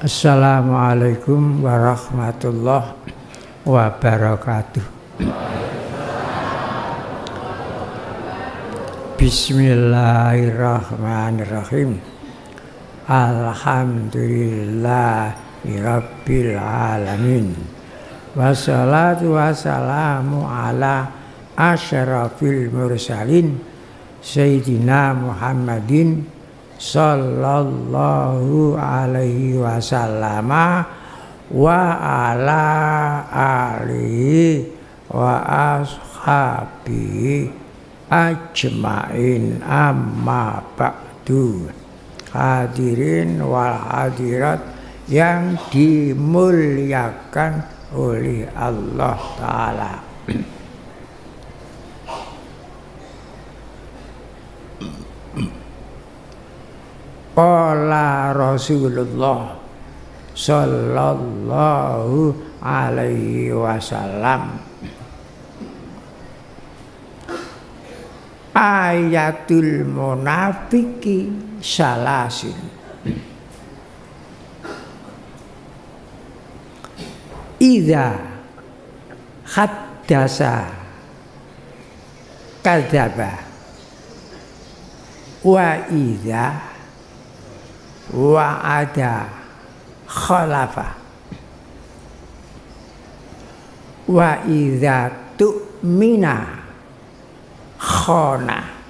Assalamualaikum warahmatullahi wabarakatuh. Bismillahirrahmanirrahim. Alhamdulillahirabbil alamin. Wassalatu wassalamu ala asyrafil mursalin Sayyidina Muhammadin sallallahu alaihi wasallam wa ala alihi wa ashabi ajmain. Amma ba'du. Hadirin wal hadirat yang dimuliakan oleh Allah Ta'ala Qala Rasulullah sallallahu alaihi wasallam. Ayatul munafiki salasin. Ida haddasa kadzaba wa idza wa'ada khalafa. Wa idza tu'mina khona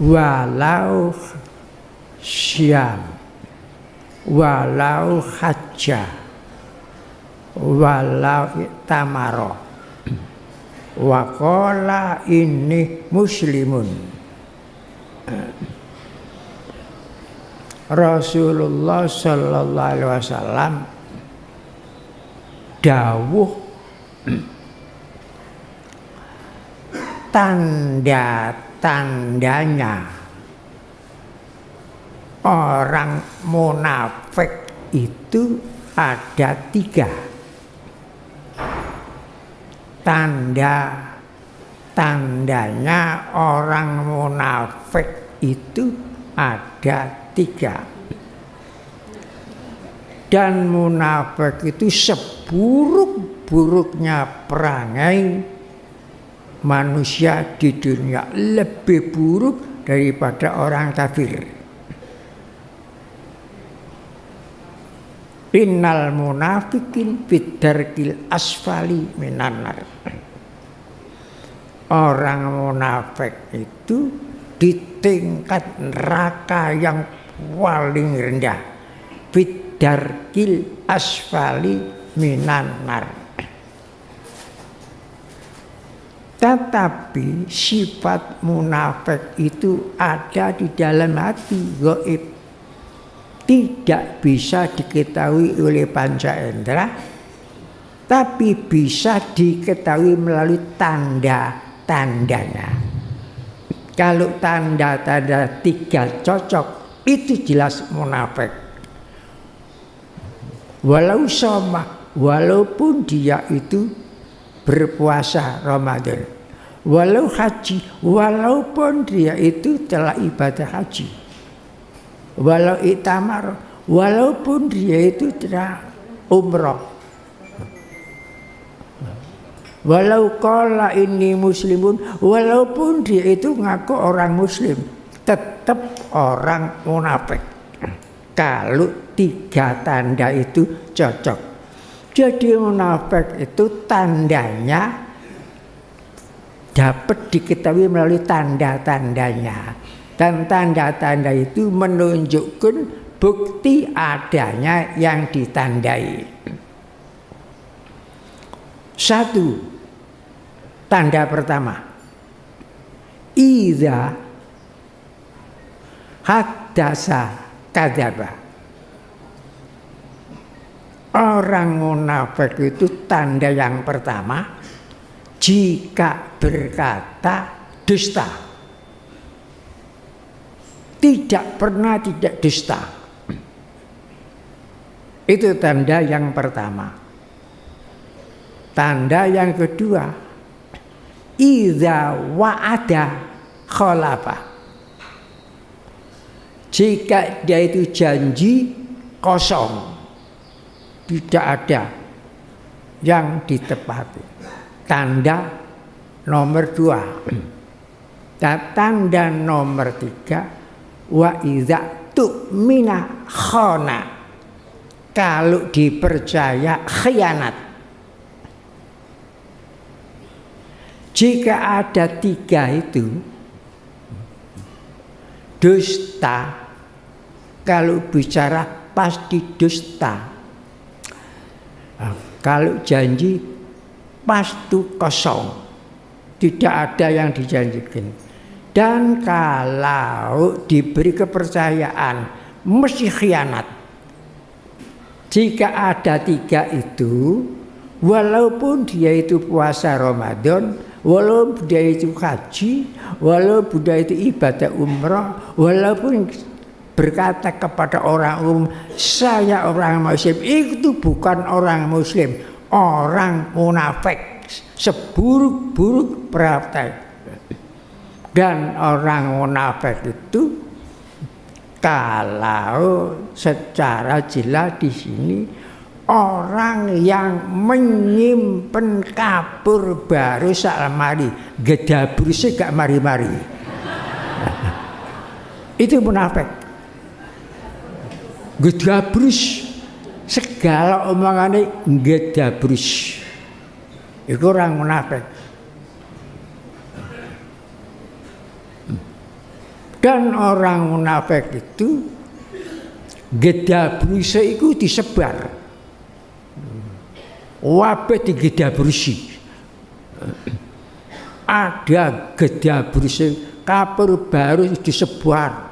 walau syam walau hajjah walau tamaro Wakola ini muslimun. Rasulullah sallallahu alaihi wasallam dawuh tanda-tandanya orang munafik itu ada tiga tanda. Tandanya orang munafik itu ada tiga. Dan munafik itu seburuk-buruknya perangai manusia di dunia lebih buruk daripada orang kafir Innal munafikin bidarkil asfali minanar. Orang munafik itu di tingkat neraka yang paling rendah. Bidarkil asfali minanar. Tetapi sifat munafik itu ada di dalam hati goib tidak bisa diketahui oleh panca indera tapi bisa diketahui melalui tanda-tandanya kalau tanda-tanda tiga cocok itu jelas munafik. Walau sama walaupun dia itu berpuasa Ramadan walau haji walaupun dia itu telah ibadah haji walau itamar walaupun dia itu tidak umroh. Walau kala ini muslimun walaupun dia itu ngaku orang muslim tetap orang munafik. Kalau tiga tanda itu cocok. Jadi munafik itu tandanya dapat diketahui melalui tanda-tandanya dan tanda-tanda itu menunjukkan bukti adanya yang ditandai. Satu, tanda pertama. Iza haddasa kadaba. Orang munafik itu tanda yang pertama jika berkata dusta tidak pernah tidak dusta. Itu tanda yang pertama. Tanda yang kedua, idza wa'ada khalafa jika dia itu janji kosong tidak ada yang ditepati tanda nomor dua dan tanda nomor tiga wa idza tu'mina khona kalau dipercaya khianat Jika ada tiga itu dusta, kalau bicara pasti dusta. Kalau janji pasti kosong, tidak ada yang dijanjikan. Dan kalau diberi kepercayaan, mesti khianat. Jika ada tiga itu, walaupun dia itu puasa Ramadan, Walaupun dia itu haji, walaupun dia itu ibadah umrah, walaupun berkata kepada orang umum, saya orang muslim, itu bukan orang muslim, orang munafik, seburuk-buruk praktek. Dan orang munafik itu kalau secara jelas di sini orang yang menyimpan kapur baru sak lemari gedabrusnya gak mari-mari. Itu munafik. Gedabrus segala omongannya gedabrus itu orang munafik dan orang munafik itu gedabrusnya itu disebar Wabah di bersih. Ada bersih kapur baru disebar.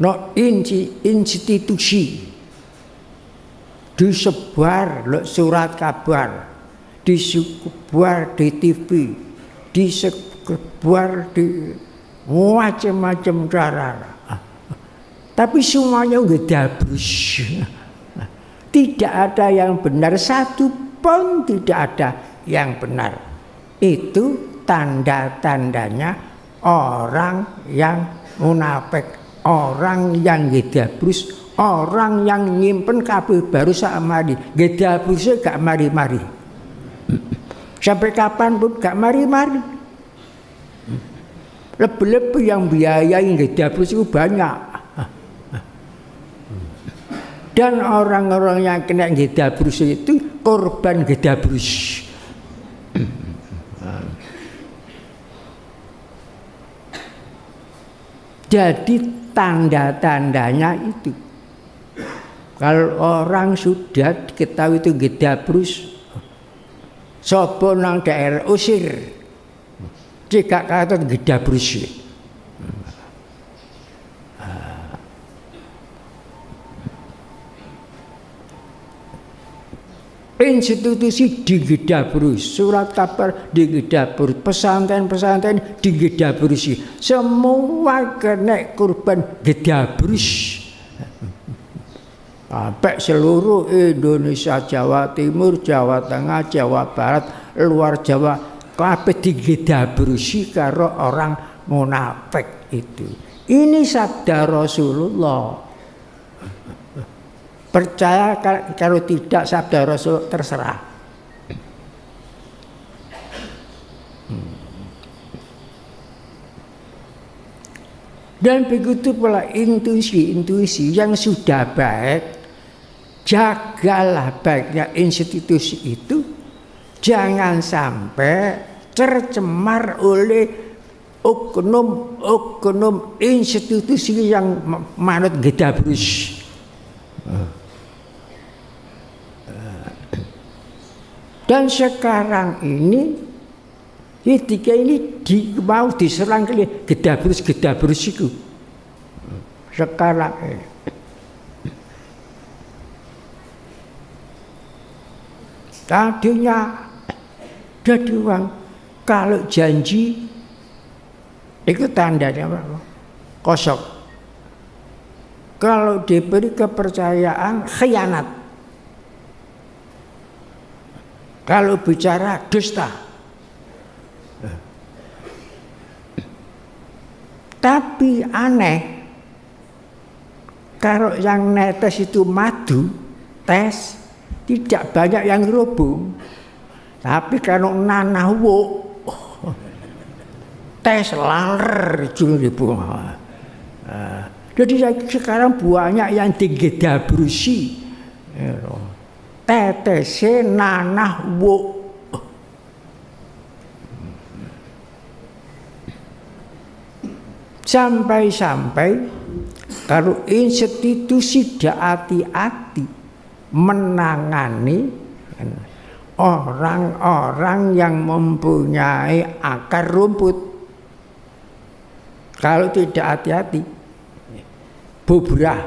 No inci, institusi disebar lo surat kabar, disebar di TV, disebar di macam-macam cara. Tapi semuanya bersih. Tidak ada yang benar satu pun tidak ada yang benar. Itu tanda-tandanya orang yang munafik, orang yang gedabrus, orang yang nyimpen kabel baru sak mari. Gedabrusnya gak mari-mari. Sampai kapan pun gak mari-mari. Lebih-lebih yang biayai gedabrus itu banyak. Dan orang-orang yang kena gedabrus itu korban gedabrus. Jadi tanda-tandanya itu. Kalau orang sudah ketahui itu gedabrus, sopo nang daerah usir. Jika kata gedabrus. institusi digedabrus, surat kabar digedabrus, pesantren-pesantren digedabrus, semua kena kurban gedabrus. Sampai seluruh Indonesia, Jawa Timur, Jawa Tengah, Jawa Barat, luar Jawa, kabeh digedabrusi karo orang munafik itu. Ini sabda Rasulullah. Percaya kalau tidak sabda Rasul terserah. Dan begitu pula intuisi-intuisi yang sudah baik, jagalah baiknya institusi itu, jangan sampai tercemar oleh oknum-oknum institusi yang manut gedabrus. Dan sekarang ini ketika ini di, mau diserang kali gedabrus gedabrus itu. Sekarang ini. Tadinya jadi uang kalau janji itu tandanya apa? Kosong. Kalau diberi kepercayaan khianat. Kalau bicara dusta, Tapi aneh, kalau yang netes itu madu, tes, tidak banyak yang rubung. Tapi kalau nanawo, tes laler di bunga. Jadi sekarang banyak yang tinggi dabrusi. Tetese nanah wo Sampai-sampai kalau institusi tidak hati-hati menangani orang-orang yang mempunyai akar rumput. Kalau tidak hati-hati, bubrah.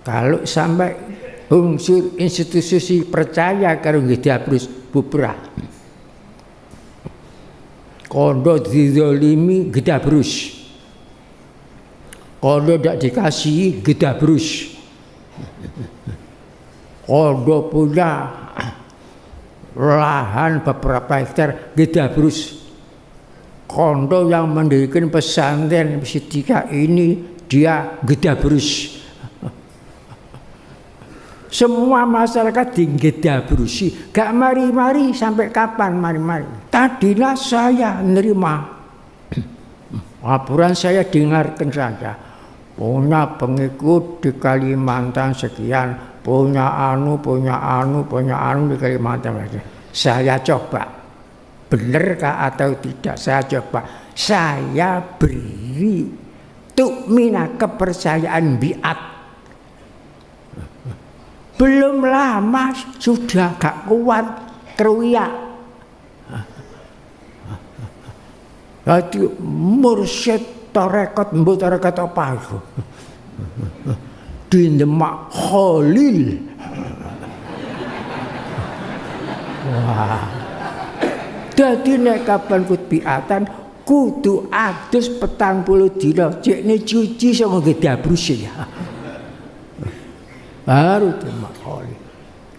Kalau sampai unsur institusi percaya kalau tidak harus bubrah kondo dizolimi gedabrus kondo tidak dikasih gedabrus kondo punya lahan beberapa hektar gedabrus kondo yang mendirikan pesantren Sidika ini dia gedabrus semua masyarakat dinggeda berusi. Gak mari-mari sampai kapan mari-mari. Tadilah saya nerima. Laporan saya dengarkan saja. Punya pengikut di Kalimantan sekian. Punya anu, punya anu, punya anu di Kalimantan. Saya coba. Benarkah atau tidak saya coba. Saya beri tukmina kepercayaan biat belum lama sudah gak kuat keruya. Jadi mursyid tarekat mbok tarekat apa itu? Di Demak Khalil. Wah. Jadi nek kapan kut piatan kudu adus petang puluh dina cekne cuci sama gede ya baru terima oleh.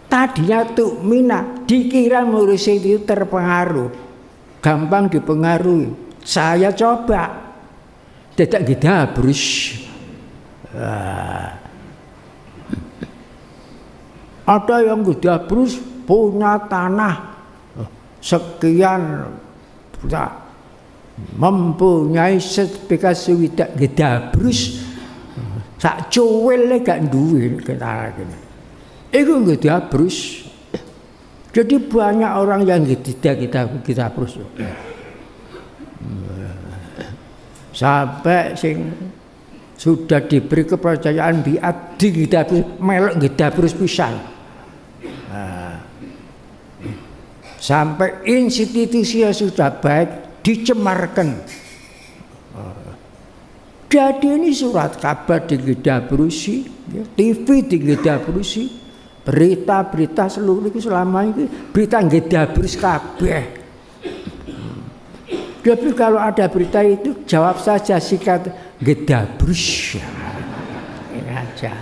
Tadinya tuh mina dikira murid itu terpengaruh, gampang dipengaruhi. Saya coba, tidak kita harus. Ada yang tidak berus punya tanah sekian mempunyai sertifikat tidak gedabrus sak cuwil gak duwe kenal. Iku nggih diabrus. Jadi banyak orang yang tidak kita kita terus. Sampai sing sudah diberi kepercayaan biat di kita melok kita terus pisan. Sampai institusi yang sudah baik dicemarkan. Jadi ini surat kabar di Berusi, ya, TV di Berusi, berita-berita seluruh itu selama ini berita Berusi kabeh. Tapi kalau ada berita itu jawab saja sikat Gedabrus. Ini aja.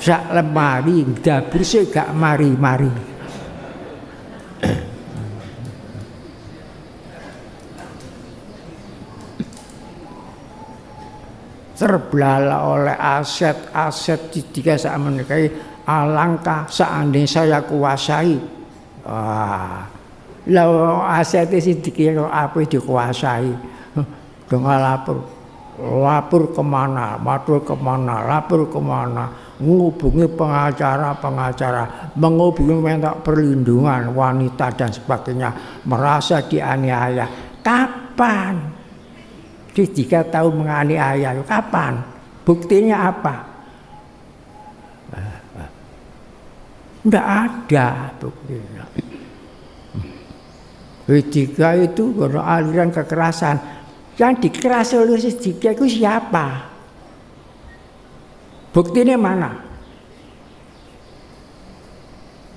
Sak lemari Gedabrus gak mari-mari. terbelalak oleh aset-aset tiga saat menikahi alangkah seandainya saya kuasai wah lo aset itu dikira apa dikuasai dengan lapor lapor ke mana matur ke mana lapor ke mana menghubungi pengacara-pengacara menghubungi minta perlindungan wanita dan sebagainya merasa dianiaya. Kapan? Tiga tahun menganiaya kapan? Buktinya apa? Tidak ada buktinya. Tiga itu aliran kekerasan yang dikeras oleh tiga itu siapa buktinya mana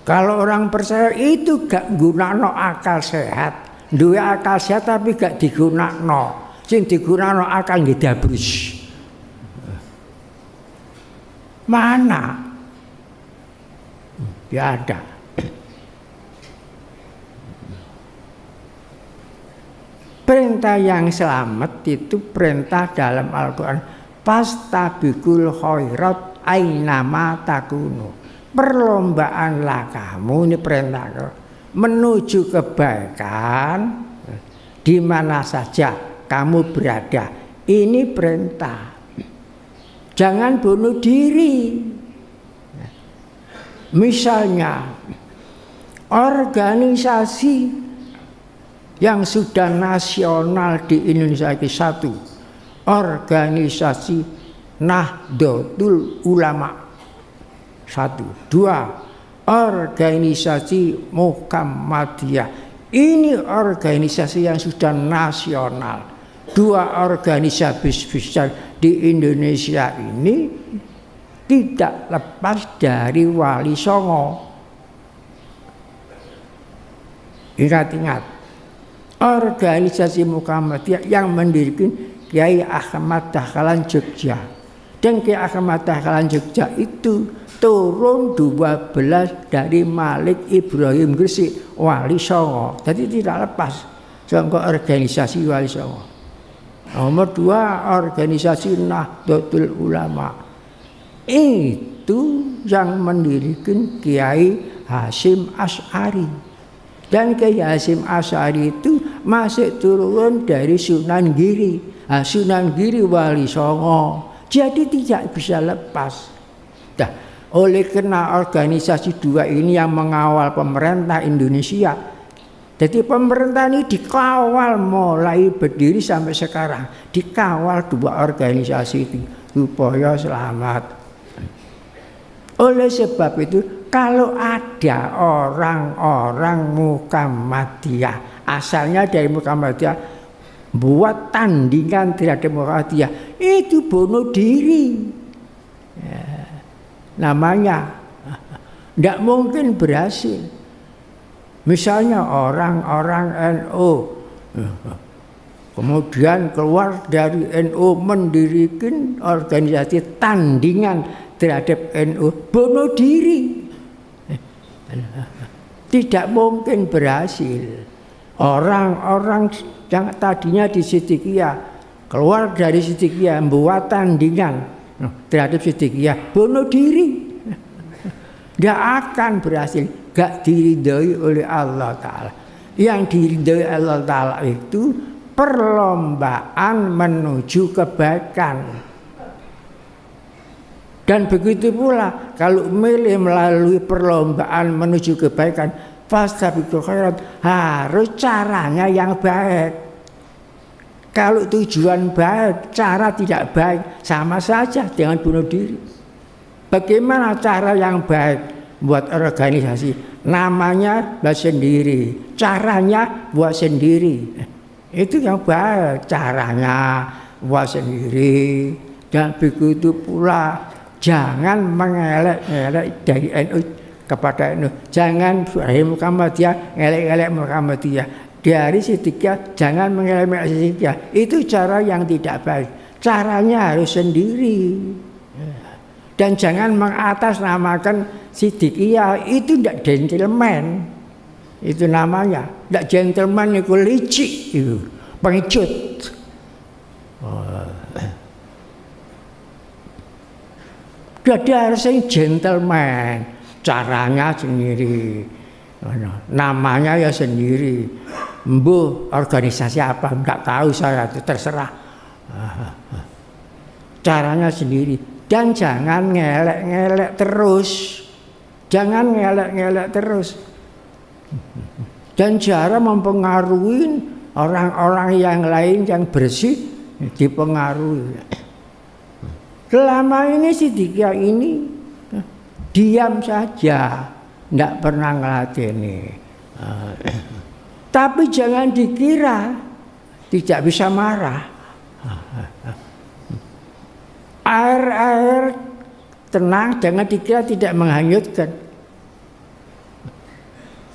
kalau orang percaya itu gak guna no akal sehat dua akal sehat tapi gak digunakan no sing digunakno akal nggih dabrus. Mana? Ya ada. Perintah yang selamat itu perintah dalam Al-Quran. Pastabikul khairat ainama takunu. Perlombaanlah kamu ini perintah menuju kebaikan di mana saja kamu berada. Ini perintah. Jangan bunuh diri. Misalnya organisasi yang sudah nasional di Indonesia itu satu organisasi Nahdlatul Ulama. Satu. Dua organisasi Muhammadiyah. Ini organisasi yang sudah nasional. Dua organisasi besar di Indonesia ini tidak lepas dari Wali Songo. Ingat-ingat organisasi Muhammadiyah yang mendirikan Kiai Ahmad Dahlan Jogja. Dan Kiai Ahmad Dahlan Jogja itu turun 12 dari Malik Ibrahim Gresik Wali Songo. Jadi tidak lepas Songo organisasi Wali Songo. Nomor dua organisasi Nahdlatul Ulama. Itu yang mendirikan Kiai Hasim As'ari dan Kiai Hasim As'ari itu masih turun dari Sunan Giri. Nah, Sunan Giri Wali Songo. Jadi tidak bisa lepas. Nah, oleh karena organisasi dua ini yang mengawal pemerintah Indonesia. Jadi pemerintah ini dikawal mulai berdiri sampai sekarang. Dikawal dua organisasi itu. Supaya selamat. Oleh sebab itu kalau ada orang-orang Muhammadiyah asalnya dari Muhammadiyah buat tandingan terhadap Muhammadiyah itu bunuh diri. Ya, namanya tidak mungkin berhasil. Misalnya orang-orang NU kemudian keluar dari NU mendirikan organisasi tandingan terhadap NU bunuh diri. Tidak mungkin berhasil. Orang-orang yang tadinya di Sidikia keluar dari Sidikia membuat tandingan terhadap Sidikia bunuh diri. Tidak akan berhasil gak diridhoi oleh Allah Ta'ala yang diridhoi Allah Ta'ala itu perlombaan menuju kebaikan dan begitu pula kalau milih melalui perlombaan menuju kebaikan fastabiqul khairat harus caranya yang baik. Kalau tujuan baik cara tidak baik sama saja dengan bunuh diri. Bagaimana cara yang baik buat organisasi? Namanya buat sendiri caranya buat sendiri. Itu yang baik caranya buat sendiri. Dan begitu pula jangan mengelek-elek dari NU kepada NU jangan dari Muhammadiyah ngelek-ngelek Muhammadiyah. Dari Sidikiyah jangan mengelek Sidikiyah itu cara yang tidak baik. Caranya harus sendiri. Dan jangan mengatasnamakan Sidikia itu tidak gentleman. Itu namanya. Tidak gentleman itu licik itu pengecut. Oh. Jadi harus gentleman. Caranya sendiri. Namanya ya sendiri. Bu organisasi apa? Enggak tahu saya itu terserah. Caranya sendiri. Dan jangan ngelek-ngelek terus. Jangan ngelak-ngelak terus. Dan cara mempengaruhi orang-orang yang lain yang bersih dipengaruhi. Selama ini si Dikia ini diam saja, tidak pernah ngelatih Tapi jangan dikira tidak bisa marah. Air-air tenang, jangan dikira tidak menghanyutkan.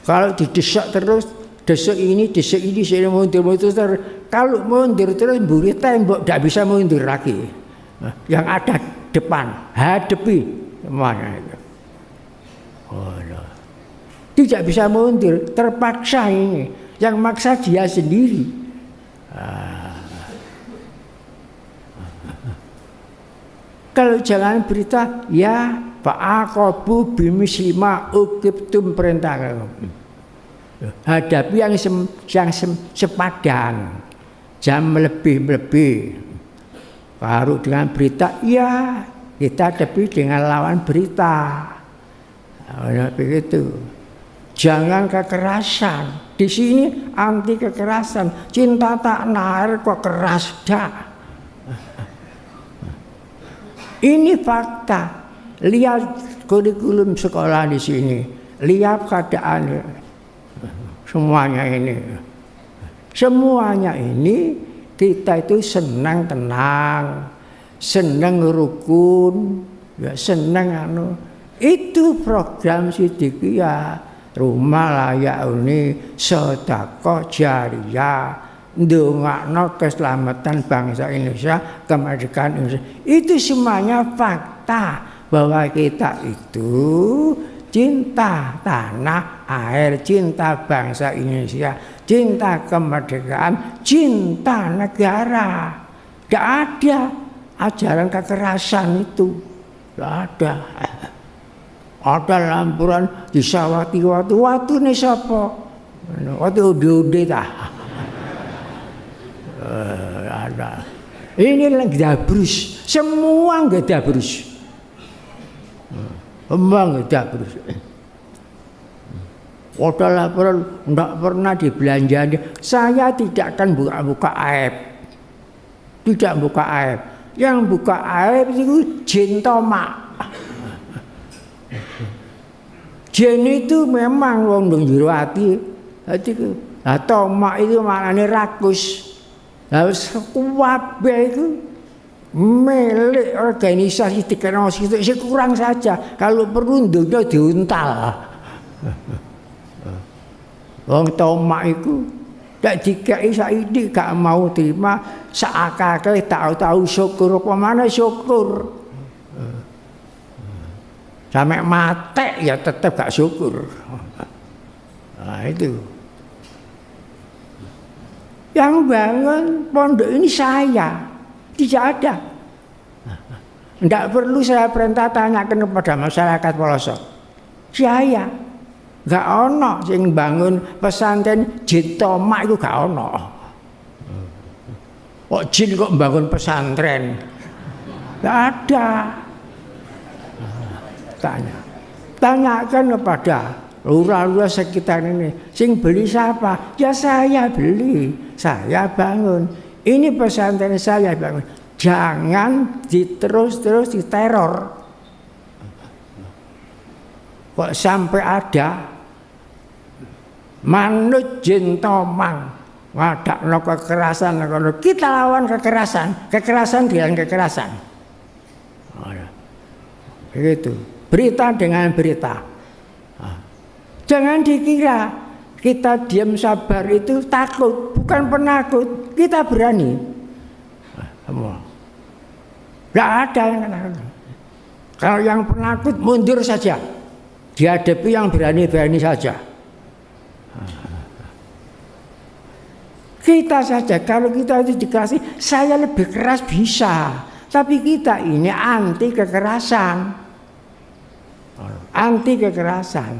Kalau didesak terus, desak ini, desak ini, saya mundur, mundur terus. Kalau mundur terus, buri tembok, tidak bisa mundur lagi. Yang ada depan, hadapi semuanya itu. Oh, no. Tidak bisa mundur, terpaksa ini. Yang maksa dia sendiri. Kalau jangan berita, ya Pak Akobu lima ukibtum perintah Hadapi yang sem, yang sem, sepadan, jam lebih-lebih. Baru dengan berita, ya kita hadapi dengan lawan berita. Nah, begitu. Jangan kekerasan. Di sini anti kekerasan. Cinta tak nair kok keras dah. Ini fakta. Lihat kurikulum sekolah di sini. Lihat keadaan semuanya ini. Semuanya ini kita itu senang tenang, senang rukun, ya senang anu. Itu program Sidikiyah rumah layak ini sedekah jariah ndongakno keselamatan bangsa Indonesia, kemerdekaan Indonesia. Itu semuanya fakta bahwa kita itu cinta tanah air, cinta bangsa Indonesia, cinta kemerdekaan, cinta negara. Tidak ada ajaran kekerasan itu. Tidak ada. Ada lampuran disawati waktu waktu nih siapa? Waktu udah-udah tak. Uh, ada. Ini lagi dabrus, semua nggak dabrus. Semua nggak dabrus. Kota laporan tidak pernah dibelanjani. Saya tidak akan buka-buka aib. Tidak buka aib. Yang buka aib itu jin tomak. Jin itu memang wong dong jero ati. Hati Nah, tomak itu maknanya rakus. Harus kabeh itu milik organisasi teknologi itu kurang saja. Kalau perlu dunia diuntal. Wong tomak itu tak dikai saiki gak mau terima seakake tahu-tahu syukur apa mana syukur. Sampai mati ya tetap gak syukur. Nah itu. Yang bangun pondok ini saya, tidak ada. Tidak perlu saya perintah tanyakan kepada masyarakat pelosok. Saya gak ono sing bangun pesantren jin tomak itu gak ono. Kok jin kok bangun pesantren? Gak ada. Tanya. Tanyakan kepada lurah-lurah sekitar ini. Sing beli siapa? Ya saya beli, saya bangun. Ini pesantren saya bangun. Jangan diterus-terus diteror. Kok sampai ada manut jin tomang wadak no kekerasan kita lawan kekerasan kekerasan dengan kekerasan begitu berita dengan berita Jangan dikira kita diam sabar itu takut, bukan penakut. Kita berani. Semua. Tidak ada yang penakut. Kalau yang penakut mundur saja. Dihadapi yang berani-berani saja. Kita saja kalau kita itu dikasih saya lebih keras bisa. Tapi kita ini anti kekerasan. Anti kekerasan.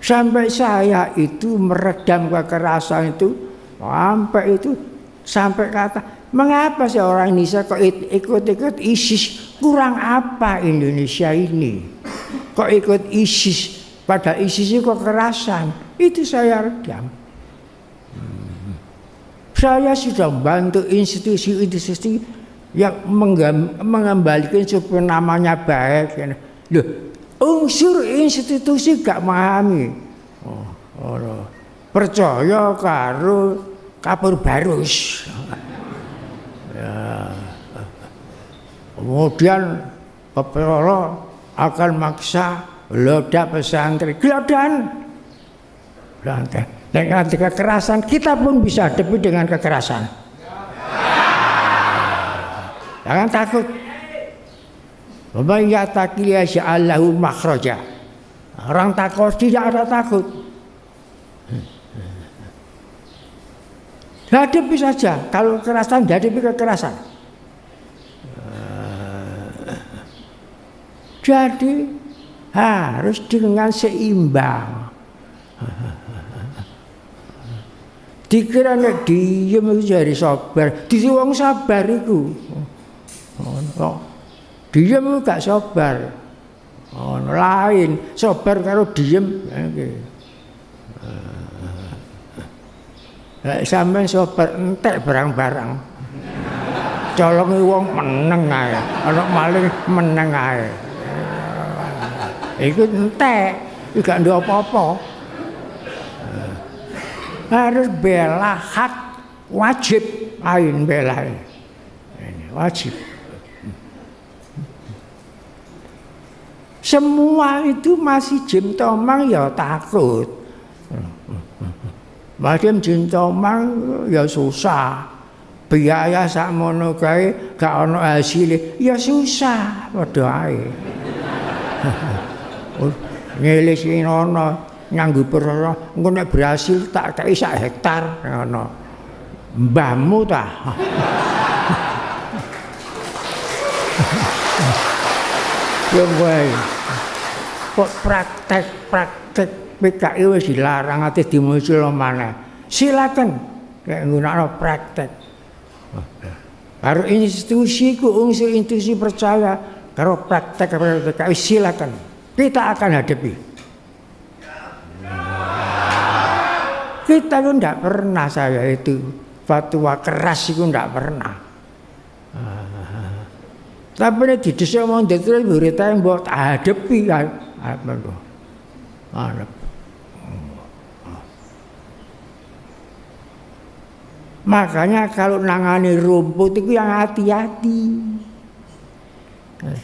Sampai saya itu meredam kekerasan itu sampai itu sampai kata mengapa sih orang Indonesia kok ikut-ikut ISIS? Kurang apa Indonesia ini? Kok ikut ISIS? Pada ISIS itu kekerasan. Itu saya redam. Saya sudah bantu institusi-institusi yang mengembalikan supaya namanya baik. Loh unsur institusi gak memahami. Oh, oh, percaya karo kapur barus ya. kemudian Pepero akan maksa ledak pesantren gelodan dengan kekerasan kita pun bisa hadapi dengan kekerasan jangan takut Waman yataqiya makhraja. Orang takut tidak ada takut. Hadapi saja. Kalau kekerasan, hadapi kekerasan. Jadi harus dengan seimbang. Dikira nek diem itu jadi sabar, disi wong sabar. Oh, diem itu gak sabar. Oh, lain, sabar karo diem. Okay. Lek sampean sobat entek barang-barang. Colonge wong meneng ae, ana maling meneng ae. Iku entek, gak ndek apa-apa. Harus bela hak wajib ain bela. Ini wajib. Semua itu masih jim tomang ya takut. Macam cinta mang ya susah. Biaya sakmono kae gak ono hasil ya susah padha ae. Ngelis ono nganggo perkara engko nek berhasil tak kei sak hektar ngono. Mbahmu ta. Ya wae. Kok praktek-praktek PKI wis dilarang ate dimuncul mana. Silakan kayak nggunakno praktek. Baru institusi ku unsur institusi percaya kalau praktek PKI silakan. Kita akan hadapi. Kita itu tidak pernah saya itu fatwa keras itu tidak pernah. Tapi ini di desa mau terus berita yang buat hadapi kan. Apa itu? Makanya kalau nangani rumput itu yang hati-hati.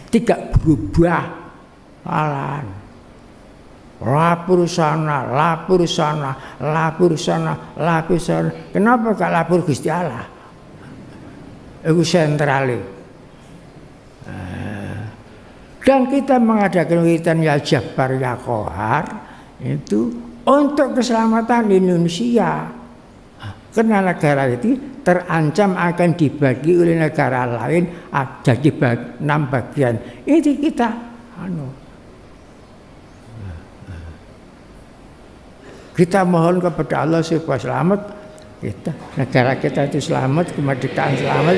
Tidak berubah alan. Lapor sana, lapor sana, lapor sana, lapor sana. Kenapa gak lapor Gusti Allah? Itu sentral. Dan kita mengadakan witan ya Jabbar ya Kohar itu untuk keselamatan Indonesia. Karena negara itu terancam akan dibagi oleh negara lain ada di enam bagian. Ini kita anu. Kita mohon kepada Allah supaya selamat kita negara kita itu selamat kemerdekaan selamat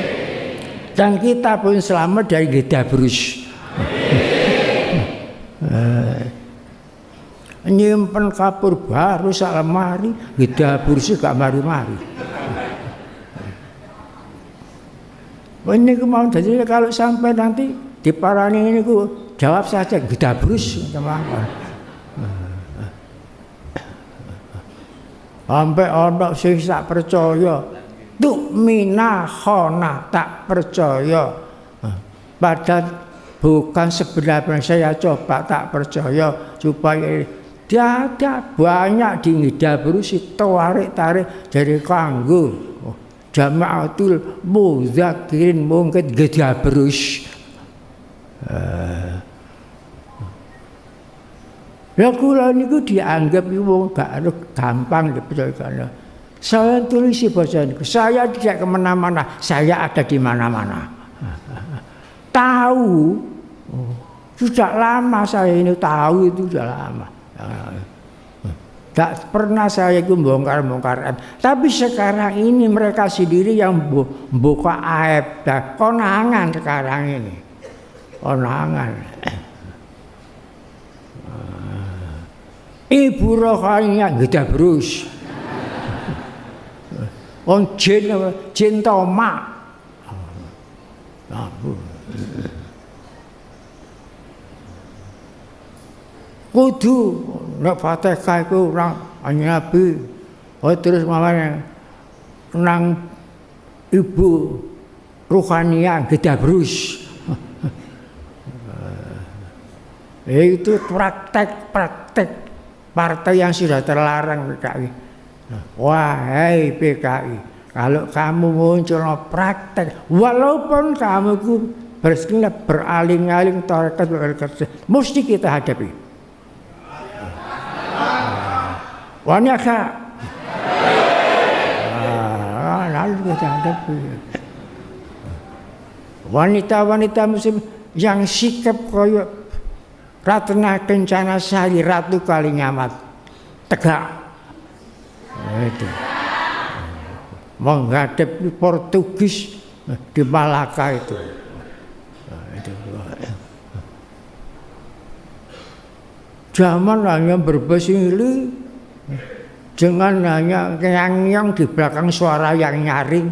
dan kita pun selamat dari Gedabrus. nyimpen kapur baru sak lemari dapur sih gak mari-mari. Ini mau jadi kalau sampai nanti di parani ini ku jawab saja gedabrus teman sampai ono sing tak percaya tuh mina khona tak percaya. Padahal bukan sebenarnya saya coba tak percaya supaya ada banyak di berusi tarik tarik dari kanggo oh, jamaatul muzakirin mungkin berus. Uh, ya kula niku dianggap wong gak gampang dipercaya. Saya tulis bahasa niku. Saya tidak ke mana-mana. Saya ada di mana-mana. tahu. Oh, sudah lama saya ini tahu itu sudah lama. Tak pernah saya itu bongkar-bongkar Tapi sekarang ini mereka sendiri yang buka aib. Nah, konangan sekarang ini. Konangan. Ibu rohaninya gede berus. On jin, jin tomak. Nah, kudu. Nek Fatihah iku ora Nabi oh terus mamane nang ibu ruhania Gedabrus. Itu praktek-praktek partai yang sudah terlarang PKI wahai PKI kalau kamu muncul praktek walaupun kamu itu beraling-aling tarekat mesti kita hadapi Wani kak. Ah, harus kita hadapi. Wanita-wanita muslim yang sikap koyok Ratna Kencana Sari Ratu Kalingamat tegak itu menghadapi Portugis di Malaka itu. Zaman hanya berbahasa Inggris Jangan hanya yang di belakang suara yang nyaring.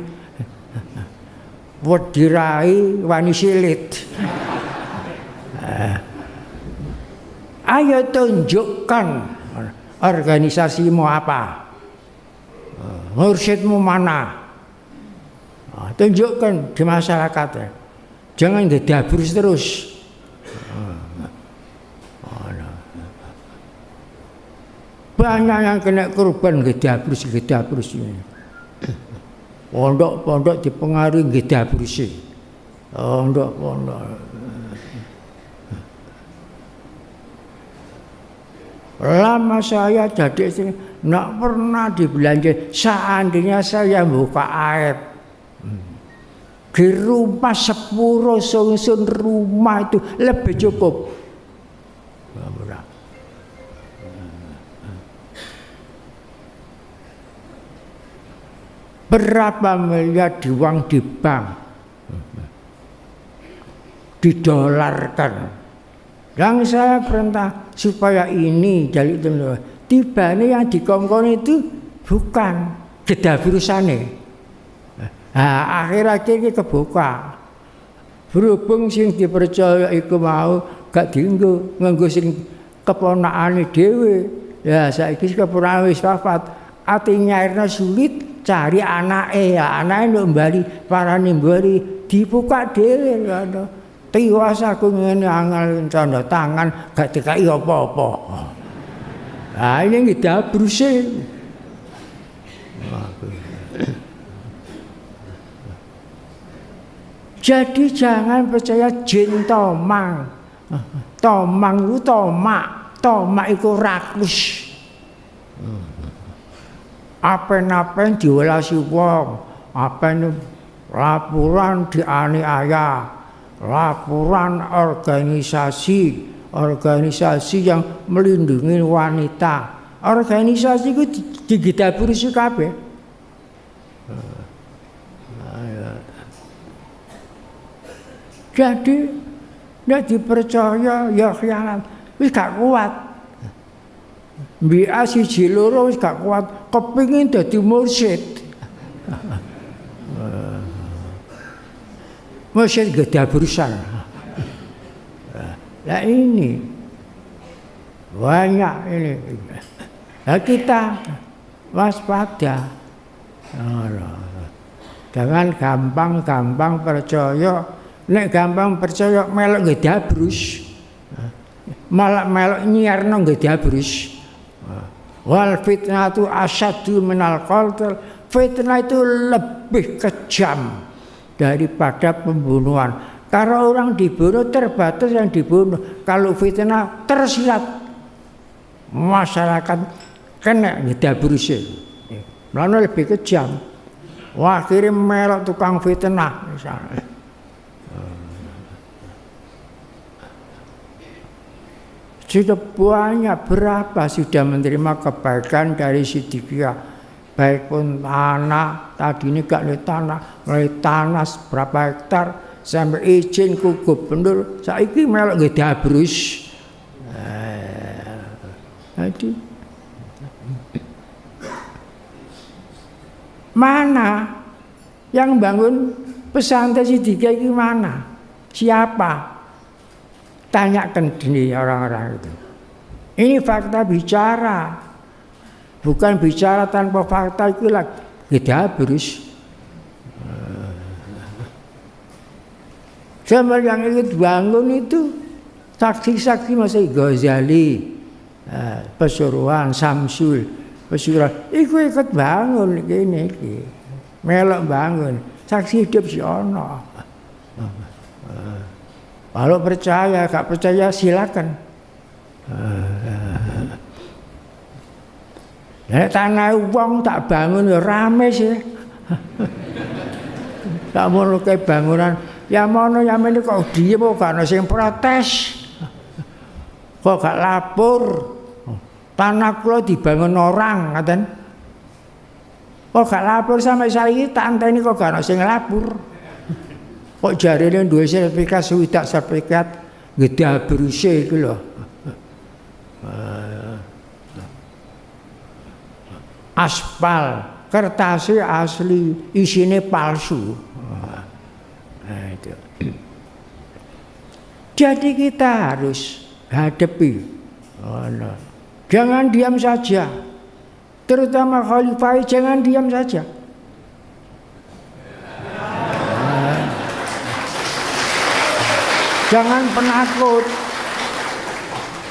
Wedirai wani silit. Ayo tunjukkan organisasimu apa. Mursyidmu mana? Tunjukkan di masyarakat. Jangan didabrus terus. Banyak yang kena korban gedabrus-gedabrus ini. Pondok-pondok dipengaruhi gedabrus Pondok-pondok. Lama saya jadi sini, nak pernah dibelanja. Seandainya saya buka air, di rumah sepuro sungsun rumah itu lebih cukup. Berapa miliar di uang di bank didolarkan. Yang saya perintah supaya ini jadi itu tiba ini yang dikongkon itu bukan jeda virusane. Nah, akhir-akhir ini kebuka. Berhubung sing dipercaya iku mau gak dienggo nganggo sing keponakane dhewe. Ya saiki keponakan wis wafat, ati nyairna sulit cari anak eh ya anak itu kembali para nimbali dibuka dhewe ngono tiwas aku ngene angel tanda tangan gak dikai apa-apa. Nah ini kita berusaha jadi jangan percaya jin tomang. Tomang itu tomak. Tomak itu rakus apa-apa diwelasi wong. Apa ini laporan dianiaya laporan organisasi. Organisasi yang melindungi wanita. Organisasi itu digidaburi kabeh. Jadi tidak dipercaya ya khianat wis gak kuat Mbia siji loro wis gak kuat kepingin dadi mursyid. Mursyid gede berusaha. Nah ini banyak ini. Nah kita waspada. Jangan gampang-gampang percaya. Nek gampang percaya melok gede abrus. Malah melok nyiarno gede abrus. Wal fitnah itu asyadu minal qaltil. Fitnah itu lebih kejam daripada pembunuhan. Karena orang dibunuh terbatas yang dibunuh. Kalau fitnah tersirat masyarakat kena berusia. Lalu lebih kejam. Wah kirim melok tukang fitnah misalnya. Sudah banyak berapa sudah menerima kebaikan dari Sidikiyah. Baik pun tanah, tadi ini gak ada tanah, mulai tanah berapa hektar, sampai izin ku gubernur, saiki melok gede abrus. Eh, jadi, mana yang bangun pesantren Sidikiyah ini mana? Siapa? Tanyakan ini orang-orang itu. Ini fakta bicara. Bukan bicara tanpa fakta itu lah. Kita harus. Sama yang ikut bangun itu saksi-saksi masih Ghazali, eh, Pesuruan, Samsul, Pesuruan. Iku ikut bangun gini, gini. melok bangun. Saksi hidup si ono. Kalau percaya, gak percaya silakan. Nek tanah uang tak bangun ya rame sih. Tak mono ke bangunan. Ya mono ya ini kok diem kok gak sing protes. Kok gak lapor. Tanah kula dibangun orang ngaten. Kok gak lapor sampai saiki tak anteni kok gak sing lapor. Kok jarine duwe sertifikat swidak sertifikat gede beruse iku lho. Aspal, kertasnya asli, isinya palsu. Nah, itu. Jadi kita harus hadapi. Oh, no. Jangan diam saja. Terutama khalifah jangan diam saja. Jangan penakut.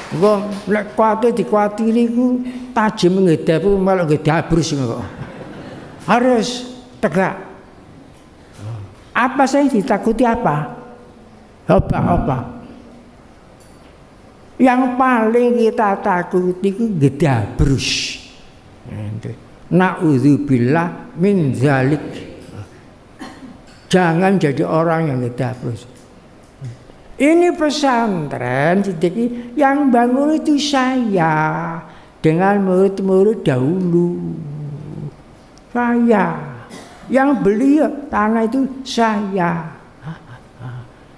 Engko lek kuwate dikuatiri ku tajam ngedap malah ngedabrus kok. Harus tegak. Apa saya ditakuti apa? Apa apa? Yang paling kita takuti itu gedabrus. Na'udzubillah min zalik. Jangan jadi orang yang gedabrus. Ini pesantren sedikit yang bangun itu saya dengan murid-murid dahulu. Saya yang beli tanah itu saya.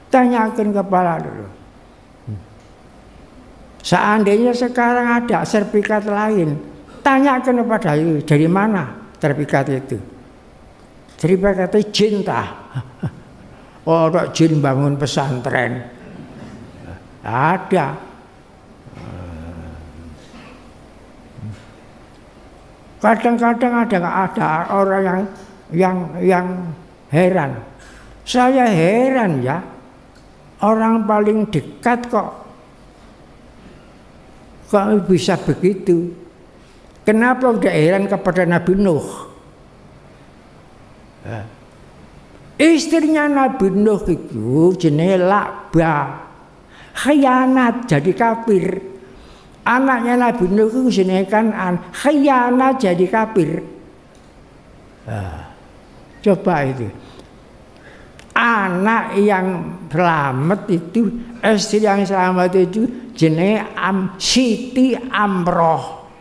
Tanyakan kepala dulu. Seandainya sekarang ada sertifikat lain, tanyakan kepada dari mana sertifikat itu. Sertifikat itu cinta. Orang jin bangun pesantren. Ada. Kadang-kadang ada ada orang yang yang yang heran. Saya heran ya. Orang paling dekat kok kok bisa begitu. Kenapa udah heran kepada Nabi Nuh? Istrinya Nabi Nuh itu jenis lakba. Khianat jadi kafir. Anaknya Nabi Nuh itu jenis kanan. Khianat jadi kafir. Nah, coba itu. Anak yang selamat itu, istri yang selamat itu jenis Am, Siti Amroh.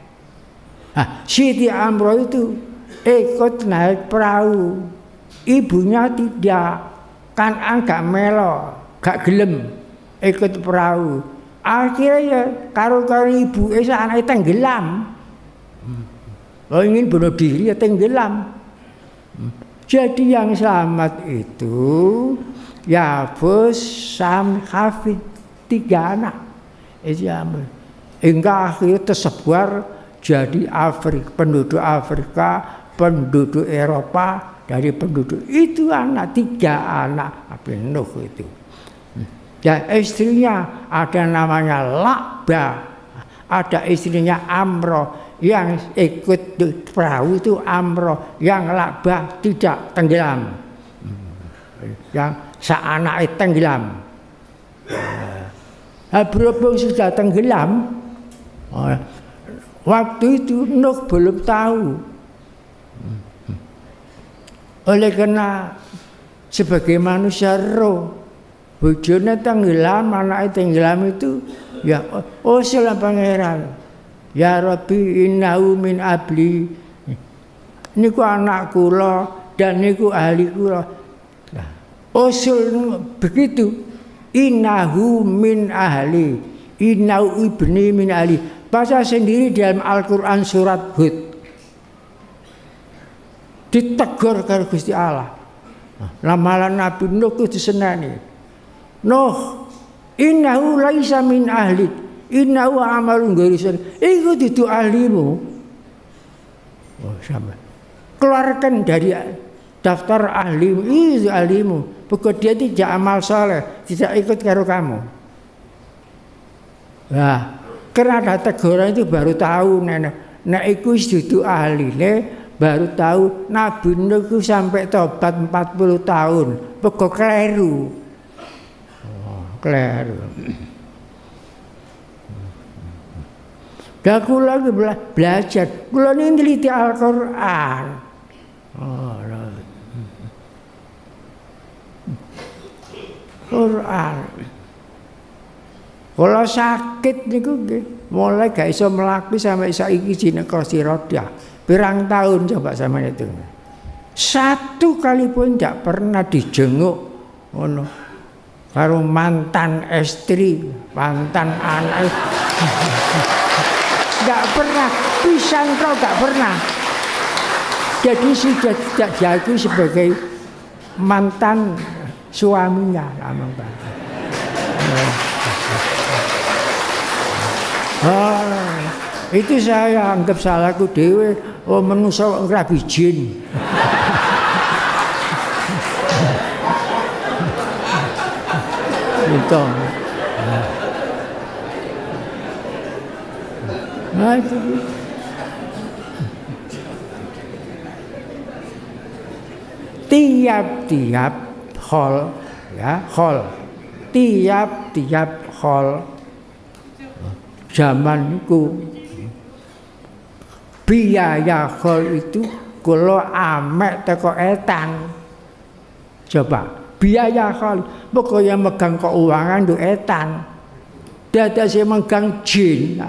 Nah, Siti Amroh itu ikut naik perahu Ibunya tidak, kan agak melo, gak gelem ikut perahu. Akhirnya ya karo karo ibu esa anak tenggelam. Oh ingin bunuh diri ya tenggelam. Jadi yang selamat itu ya bos Sam, Hafid, tiga anak. Itu Hingga akhirnya tersebar jadi Afrika, penduduk Afrika, penduduk Eropa, dari penduduk itu anak tiga anak. Nabi Nuh itu. Dan istrinya ada namanya Lakba. Ada istrinya Amro yang ikut perahu itu Amro yang Lakba tidak tenggelam. Yang seanak tenggelam. Nah, berhubung sudah tenggelam waktu itu Nuh belum tahu oleh karena sebagai manusia roh, bojone tenggelam, anak tenggelam itu ya oh sila pangeran. Ya Rabbi innahu min abli. Niku anak kula dan niku ahli kula. Nah, usul begitu. Innahu min ahli. Innahu ibni min ahli. Baca sendiri dalam Al-Quran surat Hud ditegur karo Gusti Allah. Lamalan Nabi Nuh ku disenani. Nuh, innahu laisa min ahli. Innahu amalun ghairusan. Iku dudu ahlimu. Oh, sama. Keluarkan dari daftar ahlimu, itu ahlimu. Pokok dia tidak amal soleh, tidak ikut karo kamu. Nah, karena ada teguran itu baru tahu nenek, nek iku dudu ahline baru tahu Nabi Nuh sampai tobat 40 tahun. Pokok keliru oh, keliru Dan kula belajar, kula ini teliti Al-Quran. Oh, Quran. Kalau sakit niku mulai gak iso mlaku sampai saiki jeneng kursi Pirang tahun coba sama itu. Satu kali pun tidak pernah dijenguk ngono. Karo mantan istri, mantan anak. Gak pernah, pisan kau gak pernah. Jadi sudah tidak diakui sebagai mantan suaminya lama Ah, itu saya anggap salahku dewe oh manusia ngrabi jin itu nah itu tiap-tiap hall ya hall. Tiap-tiap hall. Zaman itu biaya hall itu kalau amek teko etan coba biaya hall pokoknya megang keuangan itu etan dada saya megang jin.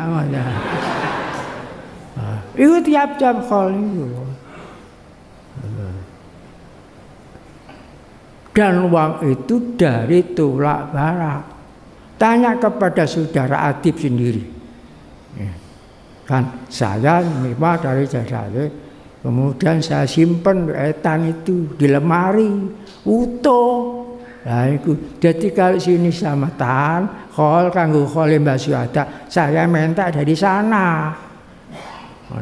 Itu tiap-tiap hall itu dan uang itu dari tulak barat tanya kepada saudara Adib sendiri. Kan saya memang dari jasa kemudian saya simpan etan itu di lemari utuh. Nah itu. Jadi kalau sini sama tan hol kanggo hol mbak ada saya minta dari sana. Oh,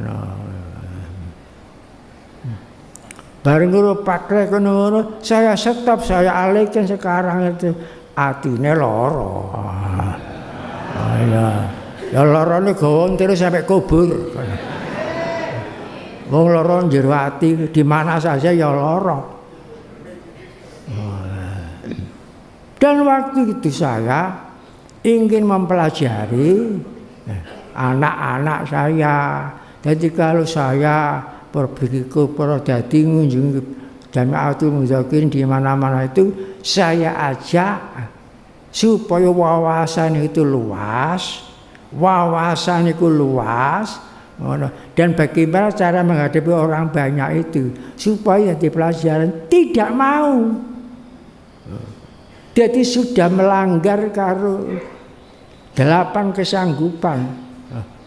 Bareng guru pakai kono saya stop, saya alihkan sekarang itu. Atine loro. Oh, iya. Ya lorone gawa terus sampai kubur. Wong loro jero di mana saja ya loro. Dan waktu itu saya ingin mempelajari anak-anak saya. Jadi kalau saya perbiku para dadi ngunjung Jamiatul Muzakirin di mana-mana itu saya ajak supaya wawasan itu luas, wawasan itu luas, dan bagaimana cara menghadapi orang banyak itu? Supaya di pelajaran tidak mau. Jadi sudah melanggar karo delapan kesanggupan.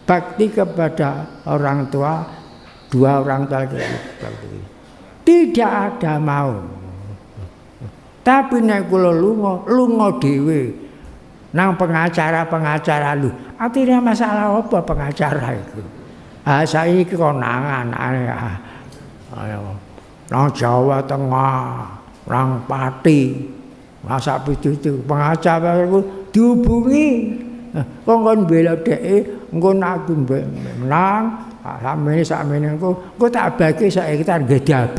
Bakti kepada orang tua dua orang tua tidak ada mau. Tapi nek kula lunga lunga dhewe nang pengacara-pengacara lu artinya masalah apa pengacara itu? Ah saiki konangan ayo. Nang Jawa Tengah nang Pati masa itu pengacara itu dihubungi. Kok kon bela dhek engko aku menang Samene sakmene engko engko tak bagi saiki tak gede.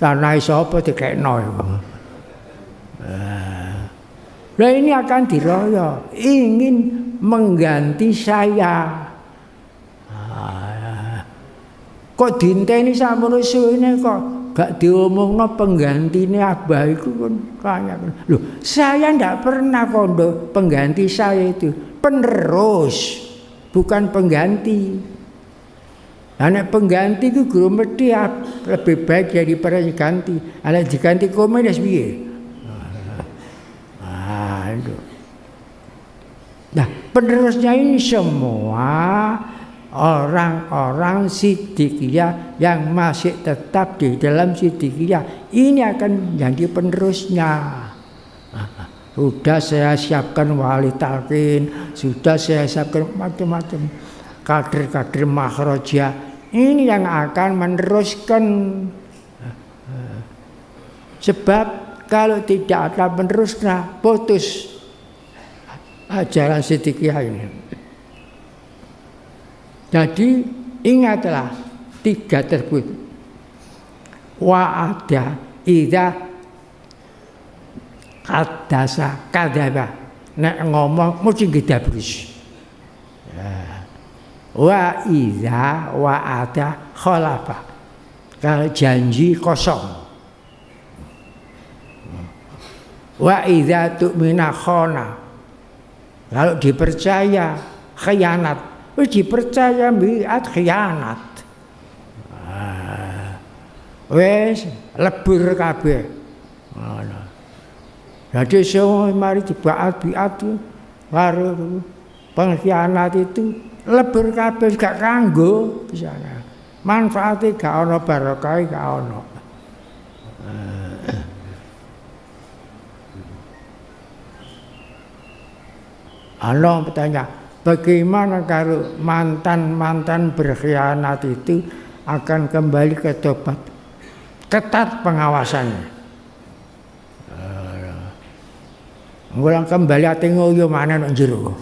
Tanah sapa dikekno iku. Nah ini akan diroyok, ingin mengganti saya. Kok dinteni samono suwene kok gak diomongno penggantine abah iku kan kaya. Loh, saya ndak pernah kondo pengganti saya itu, penerus bukan pengganti. Anak pengganti itu guru mesti lebih baik daripada diganti. Anak diganti komedas biye. Itu. Nah, penerusnya ini semua orang-orang sidikiyah yang masih tetap di dalam sidikiyah ini akan menjadi penerusnya. Sudah saya siapkan wali talqin, sudah saya siapkan macam-macam kader-kader makroja. Ini yang akan meneruskan. Sebab kalau tidak ada penerusnya, putus ajaran sedikit ini. Jadi ingatlah tiga tersebut. Wa ada ida kadasa kadaba nek ngomong mesti gedabrus ya. wa iza wa ada khalafa kalau janji kosong Wa idza tu'mina khona. Kalau dipercaya khianat, wis dipercaya biat khianat. Ah. Wes lebur kabeh. Ngono. Jadi semua mari dibaat biat karo pengkhianat itu lebur kabeh gak kanggo sana. Manfaate gak ana barokah gak ana. Allah bertanya, bagaimana kalau mantan-mantan berkhianat itu akan kembali ke tobat? Ketat pengawasannya. Ngulang kembali ati ngoyo mana nang jero.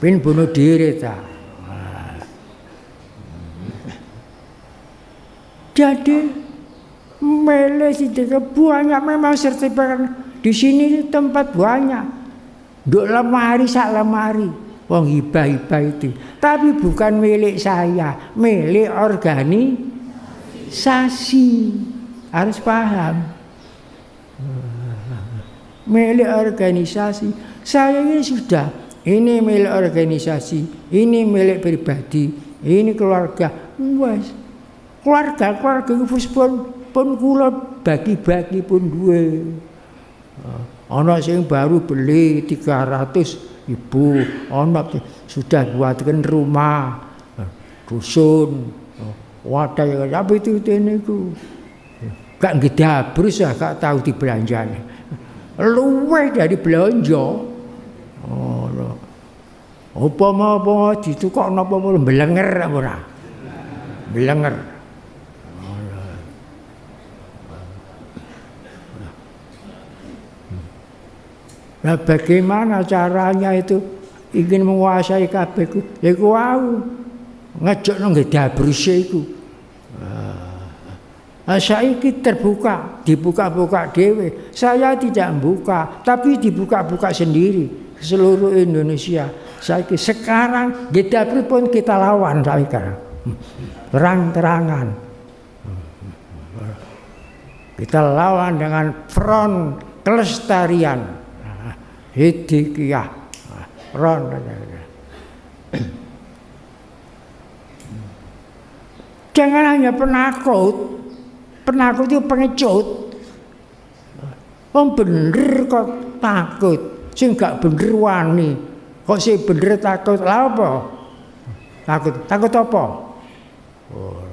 Pin bunuh diri ta. Jadi mele si banyak memang sertifikat di sini tempat banyak. Duk lemari sak lemari. Wong hibah-hibah itu. Tapi bukan milik saya, milik organisasi. Harus paham. Milik organisasi. Saya ini sudah, ini milik organisasi, ini milik pribadi, ini keluarga. Wes. Keluarga, keluarga pun pun kula bagi-bagi pun dua. Anak sing baru beli 300 ibu, anak sudah buatkan rumah, dusun, wadah apa itu ini ku. Gak ngedabrus ya, gak tahu di belanjanya. Luwe dari belanja. Oh, apa mau apa ditukok napa belenger ora? Belenger. Nah bagaimana caranya itu ingin menguasai kabeh ku? Ya ku wau. Ngejok nang dabruse iku. Nah, saiki terbuka, dibuka-buka dewe. Saya tidak membuka, tapi dibuka-buka sendiri seluruh Indonesia. Saiki sekarang Gedabri pun kita lawan sekarang. Terang-terangan. Kita lawan dengan front kelestarian hidikiyah ron jangan hanya penakut. Penakut itu pengecut. Wong bener kok takut. Sing gak bener wani. Kok sih bener takut? Lah apa? Takut. Takut apa? Oh.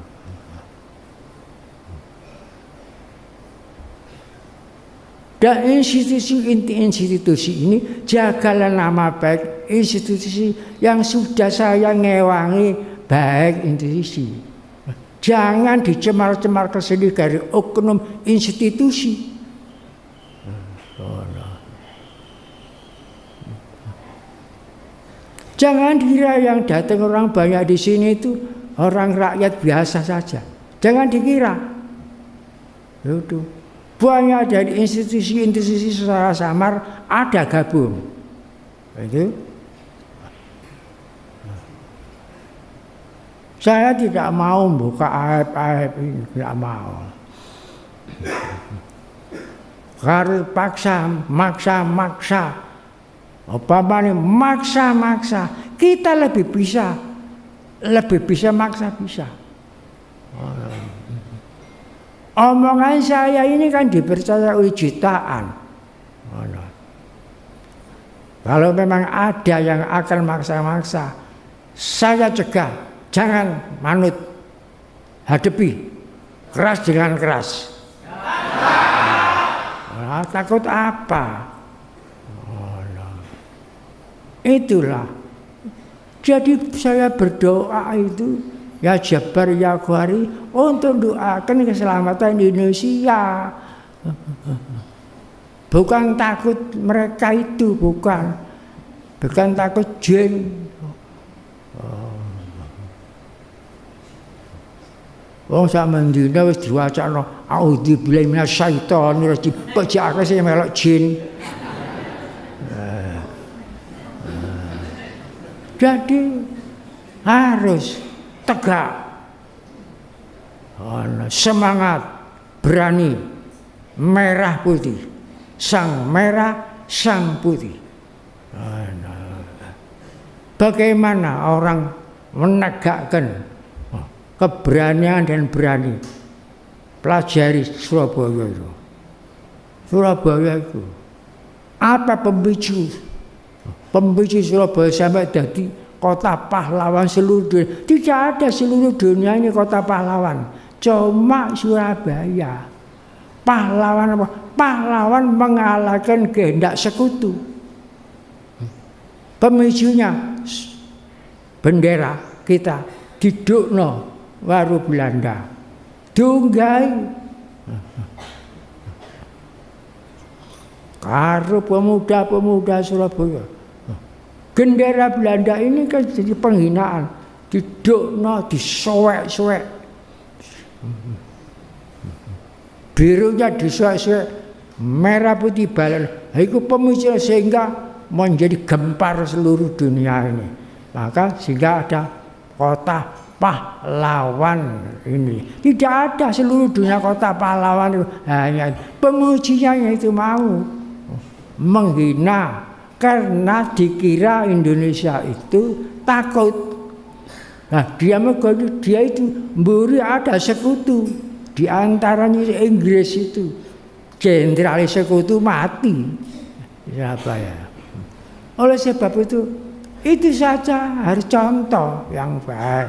Dan institusi-institusi ini jagalah nama baik institusi yang sudah saya ngewangi baik institusi. Jangan dicemar-cemar ke sini dari oknum institusi. Jangan dikira yang datang orang banyak di sini itu orang rakyat biasa saja. Jangan dikira. Itu banyak dari institusi-institusi secara samar ada gabung. Itu. Saya tidak mau buka aib-aib ini, tidak mau. Harus paksa, maksa, maksa. Apa ini maksa, maksa. Kita lebih bisa, lebih bisa maksa bisa. Omongan saya ini kan dipercaya oleh jutaan. Kalau memang ada yang akan maksa-maksa, saya cegah, jangan manut, hadapi, keras dengan keras. Nah, takut apa? Itulah. Jadi saya berdoa itu Ya Jabar ya Ghari untuk doakan keselamatan Indonesia. Bukan takut mereka itu, bukan. Bukan takut jin. Wong sak mendina wis diwacana auzubillahi minasyaitonir rajim. Bajake sing melok jin. Jadi harus tegak semangat berani merah putih. Sang merah, sang putih. Bagaimana orang menegakkan keberanian dan berani pelajari Surabaya itu. Surabaya itu apa pemicu pemicu Surabaya sampai jadi kota pahlawan seluruh dunia. Tidak ada seluruh dunia ini kota pahlawan. Cuma Surabaya. Pahlawan apa? Pahlawan mengalahkan kehendak sekutu. Pemicunya bendera kita didukno waru Belanda. Dunggai karo pemuda-pemuda Surabaya. Gendera Belanda ini kan jadi penghinaan, didukno, disoek-soek. Birunya disoek-soek, merah putih balen. Itu pemicu sehingga menjadi gempar seluruh dunia ini. Maka sehingga ada kota pahlawan ini. Tidak ada seluruh dunia kota pahlawan itu hanya itu mau menghina karena dikira Indonesia itu takut. Nah, dia dia itu mburi ada sekutu di antaranya Inggris itu. Jenderal sekutu mati. Siapa ya? Oleh sebab itu itu saja harus contoh yang baik.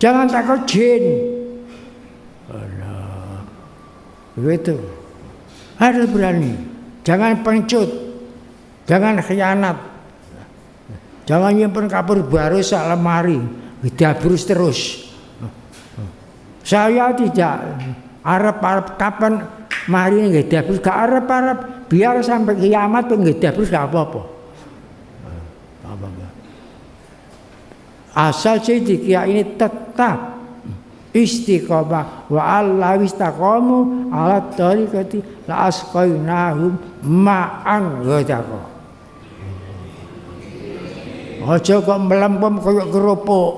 Jangan takut jin. Begitu. Harus berani. Jangan pencut. Jangan khianat. Jangan nyimpen kapur baru sak lemari. Dabrus terus. Saya tidak Arab-Arab kapan mari nggih dabrus gak Arab-Arab biar sampai kiamat pun nggih dabrus gak apa-apa. Asal jadi ini tetap istiqomah. Wa Allah istaqamu ala tariqati la asqainahum ma'an ghadaqa. Aja kok melempem kaya kerupuk.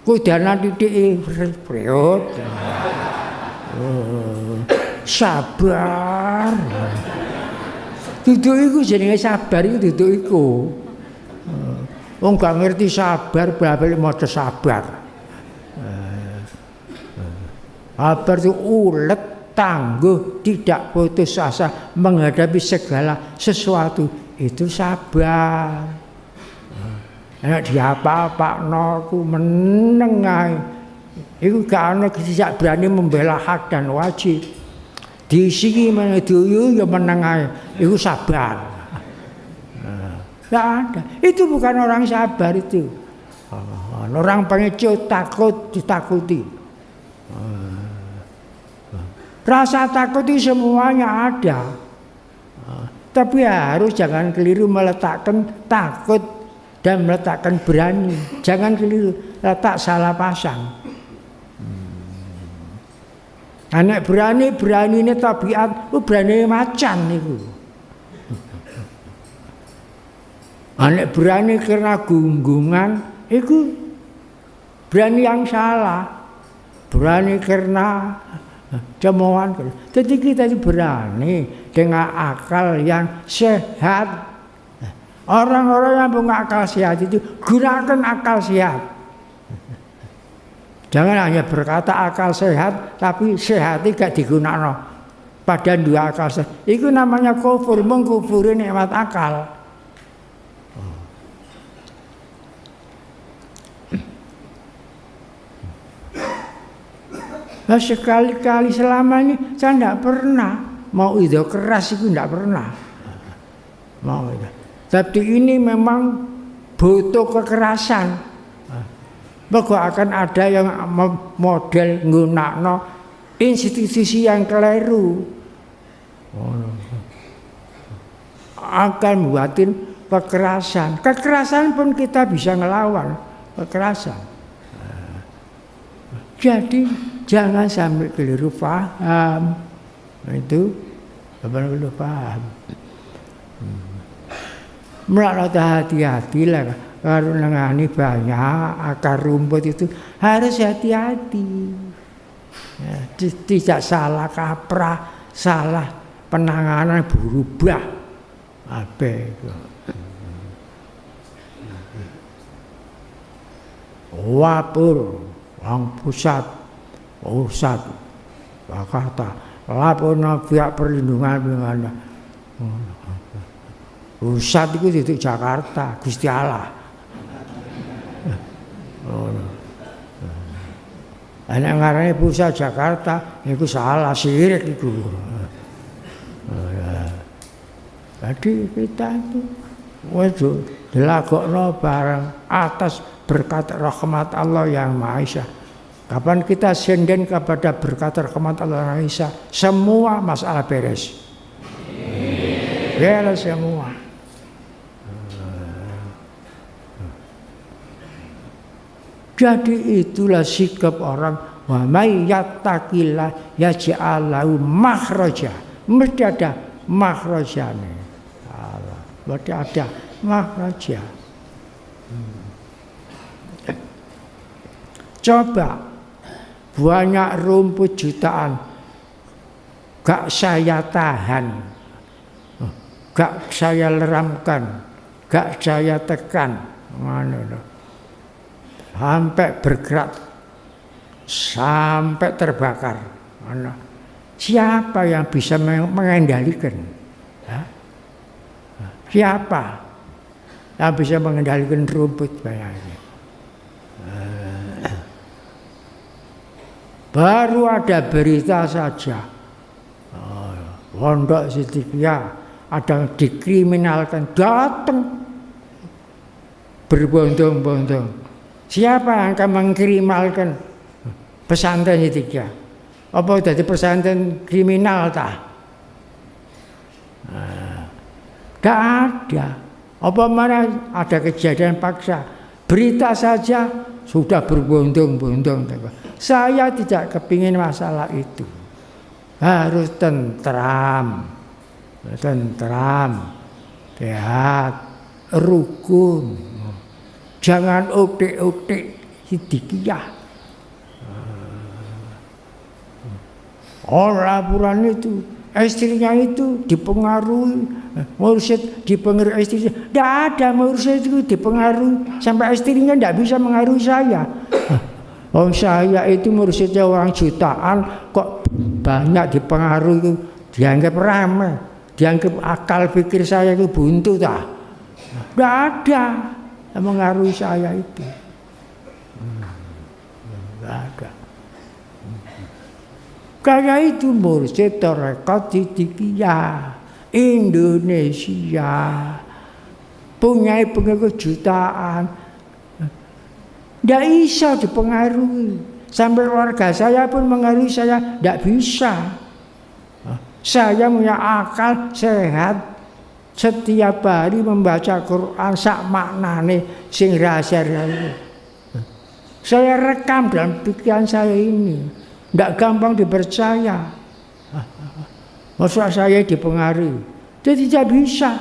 Kudanan titik priot sabar. Duduk iku jenenge sabar iku duduk iku. Wong gak ngerti sabar balik maca sabar Sabar itu ulet, tangguh, tidak putus asa menghadapi segala sesuatu. Itu sabar. Nek diapa-apa noku menengai. Itu gak ana tidak berani membela hak dan wajib. Di sini menuju ya menengai. Itu sabar. Gak ada. Itu bukan orang sabar itu. Orang pengecut takut ditakuti. Rasa takut itu semuanya ada. Tapi harus jangan keliru meletakkan takut dan meletakkan berani. Jangan keliru letak salah pasang. Hmm. Anak berani berani ini tabiat, oh berani macan itu. Anak berani karena gunggungan, itu berani yang salah. Berani karena Cemohan. Jadi kita itu berani dengan akal yang sehat. Orang-orang yang punya akal sehat itu gunakan akal sehat. Jangan hanya berkata akal sehat, tapi sehat tidak digunakan. Pada dua akal sehat. Itu namanya kufur, mengkufuri nikmat akal. Nah, sekali-kali selama ini saya tidak pernah mau itu keras itu tidak pernah. Mau itu. Tapi ini memang butuh kekerasan. Bahwa akan ada yang model nggunakno institusi yang keliru. Akan buatin kekerasan. Kekerasan pun kita bisa ngelawan kekerasan. Jadi Jangan sampai keliru paham. Nah, itu Bapak keliru paham. Hmm. hati-hati lah kalau nengani banyak akar rumput itu harus hati-hati. Ya, tidak salah kaprah, salah penanganan berubah. Apa itu? Wapur, wang pusat, pusat, Jakarta, lapor pihak perlindungan dengan pusat itu di Jakarta, Gusti Allah. Anak ngarane pusat Jakarta itu salah sirik itu. Jadi kita itu wajib dilakokno bareng atas berkat rahmat Allah yang Maha Esa. Kapan kita senden kepada berkat rahmat Allah Esa, semua masalah beres. Beres semua. Jadi itulah sikap orang wa may yattaqillah yaj'alahu makhraja. Mesti ada makhrajane. Allah. Mesti ada makhraja. Hmm. Coba banyak rumput jutaan gak saya tahan. Gak saya leramkan, gak saya tekan. Sampai bergerak sampai terbakar. Siapa yang bisa mengendalikan? Siapa yang bisa mengendalikan rumput bayangnya? Baru ada berita saja. Pondok Sidikia ada yang dikriminalkan datang berbondong-bondong Siapa yang akan mengkriminalkan pesantren ya? Apa jadi pesantren kriminal tak? Tidak ada. Apa mana ada kejadian paksa? Berita saja sudah berbondong-bondong. Saya tidak kepingin masalah itu. Harus tentram, tentram, sehat, rukun. Jangan otik-otik sidikiyah. Oh laporan itu istrinya itu dipengaruhi. Mursyid dipengaruhi istrinya tidak ada mursyid itu dipengaruhi. Sampai istrinya tidak bisa mengaruhi saya. Oh saya itu mursyidnya orang jutaan kok banyak dipengaruhi. Dianggap ramai. Dianggap akal pikir saya itu buntu tak tidak ada yang mengaruhi saya itu. Tidak ada. Karena itu mursyid tarekat Sidikiyah Indonesia punya pengikut jutaan. Tidak bisa dipengaruhi. Sampai warga saya pun mengaruhi saya. Tidak bisa. Saya punya akal sehat setiap hari membaca Quran sak maknane sing rahasia saya rekam dalam pikiran saya ini tidak gampang dipercaya. Masa saya dipengaruhi. Dia tidak bisa.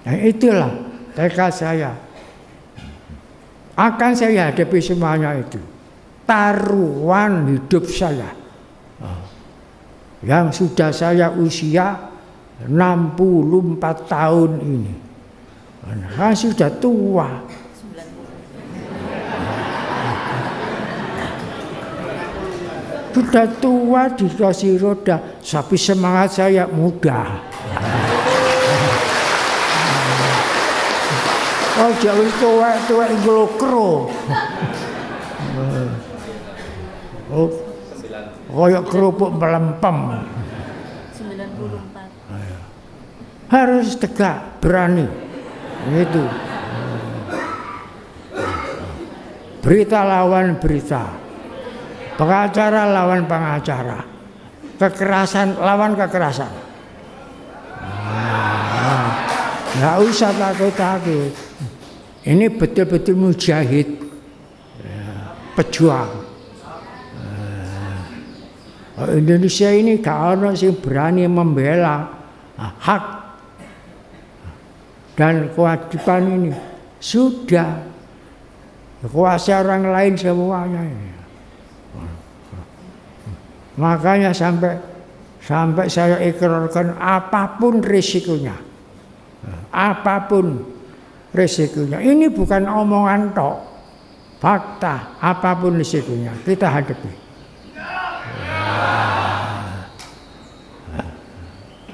Nah itulah tekad saya. Akan saya hadapi semuanya itu. Taruhan hidup saya. Yang sudah saya usia 64 tahun ini nah, sudah tua sudah tua dikasih roda tapi semangat saya muda oh jauh tua tua ngelokro Oh, koyok kerupuk melempem. 94. Harus tegak, berani. Itu. Berita lawan berita. Pengacara lawan pengacara. Kekerasan lawan kekerasan. Nah, usah takut-takut. Ini betul-betul mujahid. Ya, pejuang. Indonesia ini gak ono sing berani membela hak dan kewajiban ini sudah kuasa orang lain semuanya ini. Makanya sampai sampai saya ikrarkan apa pun risikonya. Apa pun risikonya. Ini bukan omongan tok. Fakta, apa pun risikonya kita hadapi.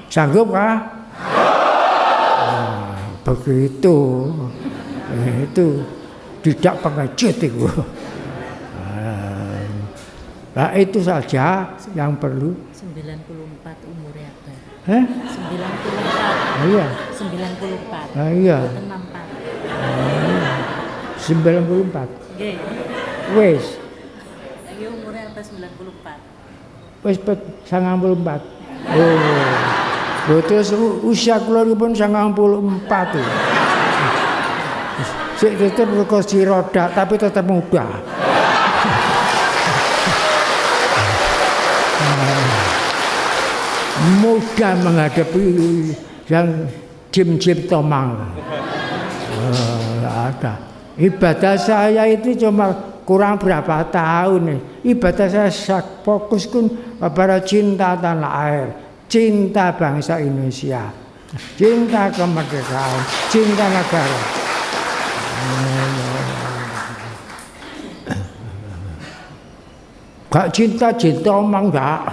Sanggup kah? Begitu. Itu tidak pengecut itu. Nah, itu saja yang perlu. 94 umurnya Abah. Eh? 94. Iya. 94. Ah, iya. 64. 94. Nggih. Wes, umurnya Abah 94. wes pet 94. Oh. Terus usia kula pun 94 tuh. Sik tetep kursi roda tapi tetap muda. mudah menghadapi yang jim-jim tomang. Oh, ada. Ibadah saya itu cuma kurang berapa tahun nih. Ibadah saya fokus pun pada cinta tanah air cinta bangsa Indonesia, cinta kemerdekaan, cinta negara. Gak cinta cinta omong gak.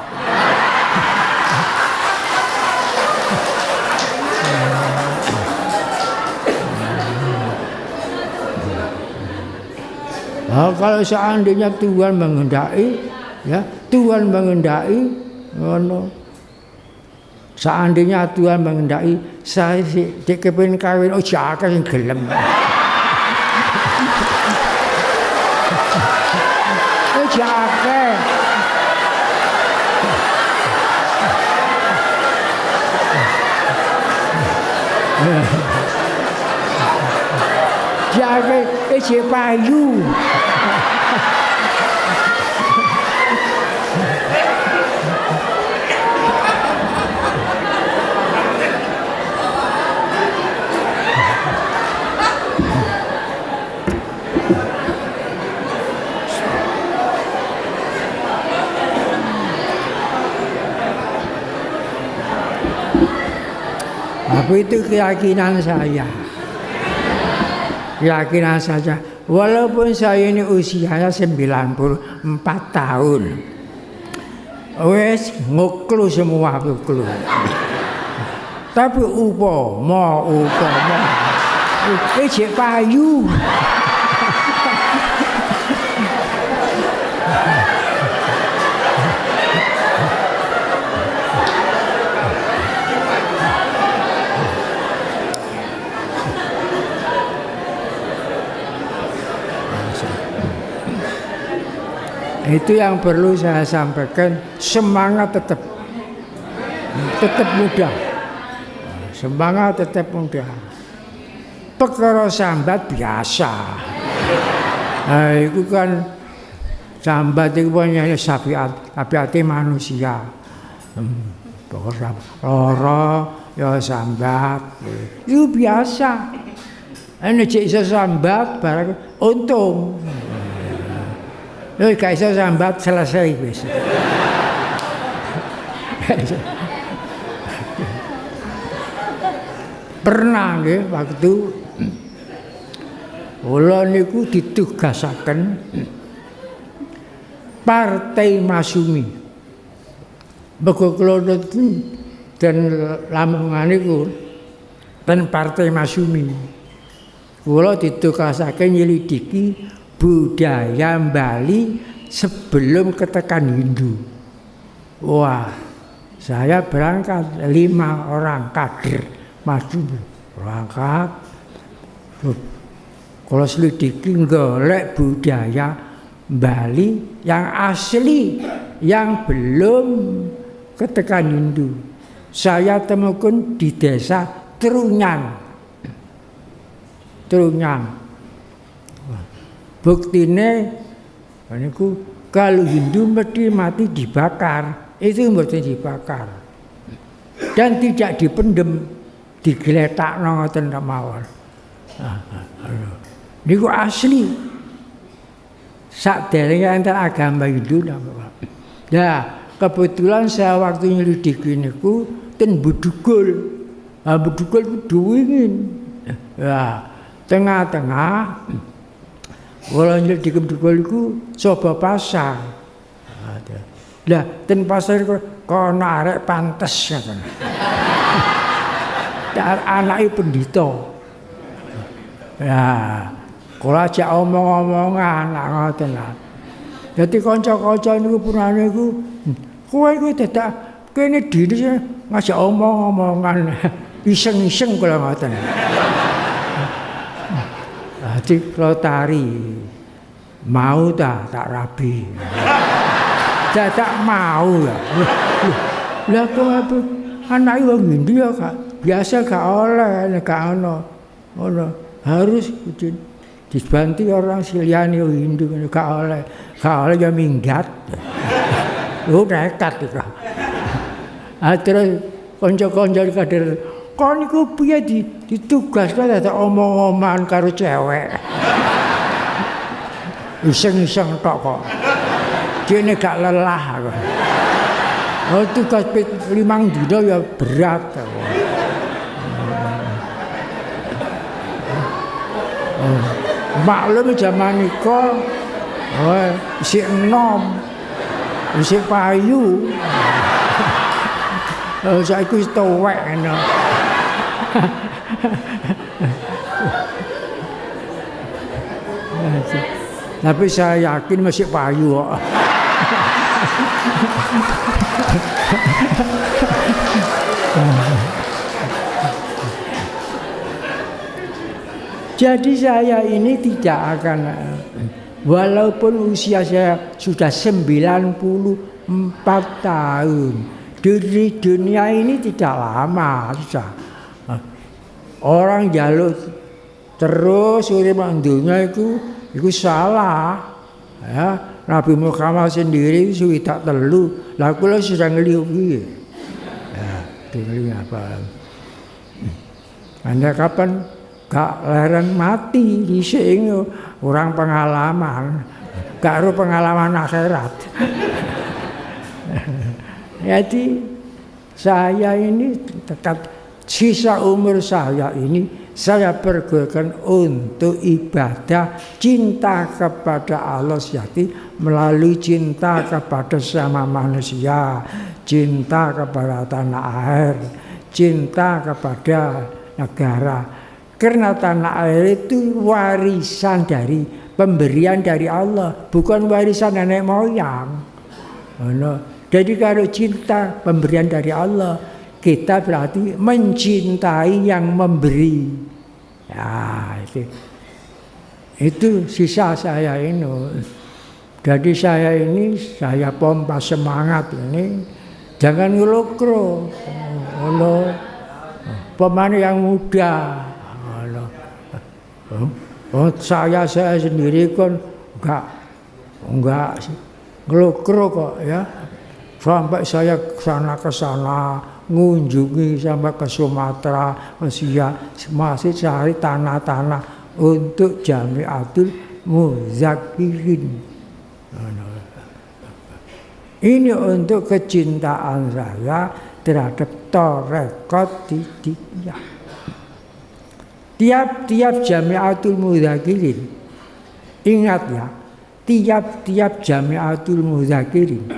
Nah, kalau seandainya Tuhan mengendaki, ya Tuhan mengendaki, ngono. Seandainya Tuhan mengendaki saya si dek kepengin kawin oh jaka sing gelem. oh jaka. Jaka eh payu. Itu keyakinan saya. Keyakinan saja. Walaupun saya ini usianya 94 tahun. Wes nguklu semua nguklu. Tapi upo, mau upo, mau. Ini payu. Itu yang perlu saya sampaikan, semangat tetap tetap muda. Semangat tetap muda. Perkara sambat biasa. Nah, itu kan sambat itu punya sapiat, sapiat manusia. Hmm, loro ya sambat. Itu biasa. Ini cek sambat barang untung. Lho gak iso sambat selesai wis. Pernah nggih waktu kula niku ditugasaken Partai Masumi. Bego kula dan Lamongan niku ten Partai Masumi. Kula ditugasaken nyelidiki budaya Bali sebelum ketekan Hindu. Wah, saya berangkat lima orang kader maju berangkat. Kalau selidiki golek budaya Bali yang asli yang belum ketekan Hindu. Saya temukan di desa Trunyan. Trunyan buktine niku kalau Hindu mesti mati dibakar itu mboten dibakar. Dan tidak dipendem, digeletak ngoten mawon. Ah, ah, Niku asli. Sak derenge enten agama Hindu napa. Nah, kebetulan saya waktu nyelidiki niku ten Budugul. Ah Budugul ku. Ya, tengah-tengah Kula nyelidiki Budugul iku coba pasar. Lah ten pasar iku kono arek pantes ngoten. Anake pendhita. Ya, kula ajak omong-omongan ngoten lah. Dadi kanca-kanca niku purane iku kowe iku dadak kene diri ngajak omong-omongan iseng-iseng kula ngoten. Dadi kula tari mau ta tak rabi. Dadak mau ya. Lah kok apa anak wong ngendi ya Kak? Biasa gak oleh gak ono. Ngono. Harus dibantu orang Siliani Hindu gak oleh. Gak oleh ya minggat. Lu nekat itu. Ah terus kanca-kanca kader kon iku piye di ditugaskan ada omong-omongan karo cewek. Iseng-iseng tok kok. Dene gak lelah aku. Oh tugas limang dino ya berat. Oh. Maklum zaman iku oh, si enom, si payu. Oh, saiki wis tuwek ngono. Tapi saya yakin masih payu kok. Jadi saya ini tidak akan walaupun usia saya sudah 94 tahun di dunia ini tidak lama susah. Orang jaluk terus urip dunia itu itu salah. Ya, Nabi Muhammad sendiri suwi tak telu. Lah kula sudah ngeliu piye? Ya, apa? Anda kapan gak leren mati di sini orang pengalaman gak ada pengalaman akhirat jadi saya ini tetap sisa umur saya ini saya pergunakan untuk ibadah cinta kepada Allah sejati melalui cinta kepada sama manusia cinta kepada tanah air cinta kepada negara karena tanah air itu warisan dari pemberian dari Allah, bukan warisan nenek moyang. Jadi kalau cinta pemberian dari Allah, kita berarti mencintai yang memberi. Ya, itu. Itu sisa saya ini. Jadi saya ini saya pompa semangat ini jangan ngelokro. Oh, pemain yang muda Oh, saya saya sendiri kan enggak enggak ngelokro kok ya. Sampai saya sana ke sana ngunjungi sampai ke Sumatera, Asia, masih cari tanah-tanah untuk Jamiatul Muzakirin. Ini untuk kecintaan saya terhadap Torekot Tidikiyah. Tiap-tiap jamiatul mudzakirin ingat ya, tiap-tiap jamiatul mudzakirin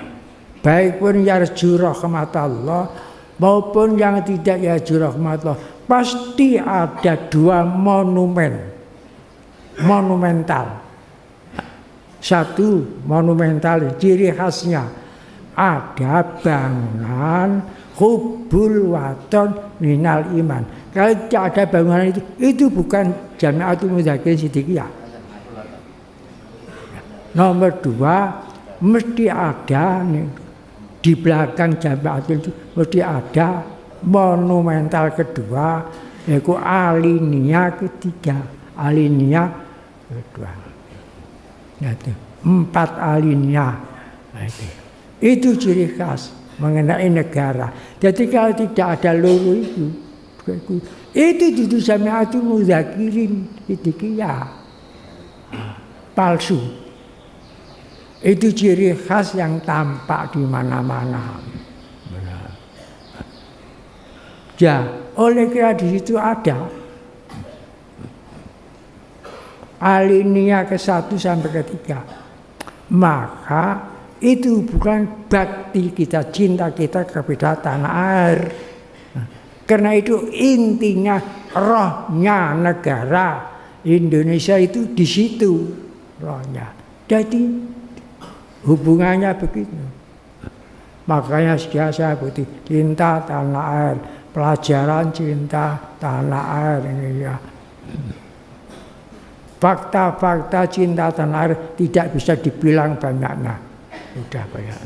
baik pun yarju rahmat Allah maupun yang tidak yarju rahmat Allah pasti ada dua monumen. Monumental. Satu monumental ciri khasnya. Ada bangunan hubul waton minal iman. Kalau tidak ada bangunan itu, itu bukan Jamiatul Mudzakirin Siddiqiyah. Nomor dua, mesti ada nih, di belakang Jamiatul itu mesti ada monumental kedua, yaitu alinea ketiga, alinea kedua. Nah, itu. Empat alinea. Nah, itu. itu ciri khas. mengenai negara. Jadi kalau tidak ada loro itu, itu itu Jamiatul Muzakirin itu ya palsu. Itu ciri khas yang tampak di mana-mana. Ya, oleh karena di situ ada alinea ke satu sampai ke tiga. Maka itu bukan bakti kita, cinta kita kepada tanah air. Karena itu intinya rohnya negara Indonesia itu di situ rohnya. Jadi hubungannya begitu. Makanya saya putih cinta tanah air, pelajaran cinta tanah air ini ya. Fakta-fakta cinta tanah air tidak bisa dibilang banyaknya. Sudah banyak.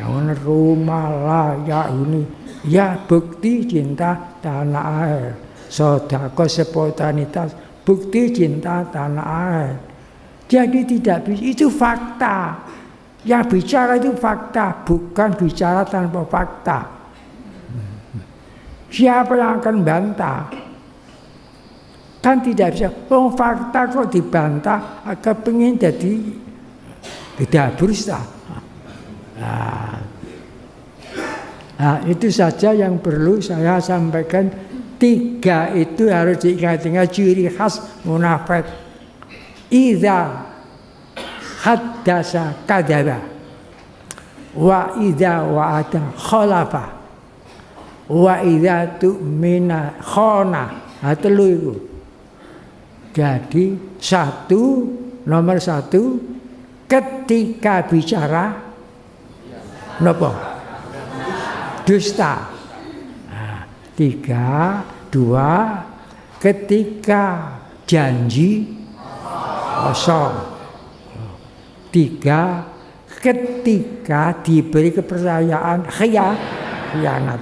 Jangan rumah layak ini. Ya bukti cinta tanah air. Sodako spontanitas. Bukti cinta tanah air. Jadi tidak bisa. Itu fakta. Yang bicara itu fakta. Bukan bicara tanpa fakta. Siapa yang akan bantah? Kan tidak bisa. Oh fakta kok dibantah, kepingin jadi tidak berusaha. Nah, nah, itu saja yang perlu saya sampaikan. Tiga itu harus diingat-ingat ciri khas munafik. Iza haddasa kadaba wa idza wa'ada khalafa wa idza tu'mina khona ha telu iku jadi satu nomor satu ketika bicara nopo dusta. Nah, tiga dua ketika janji kosong. Tiga ketika diberi kepercayaan khianat.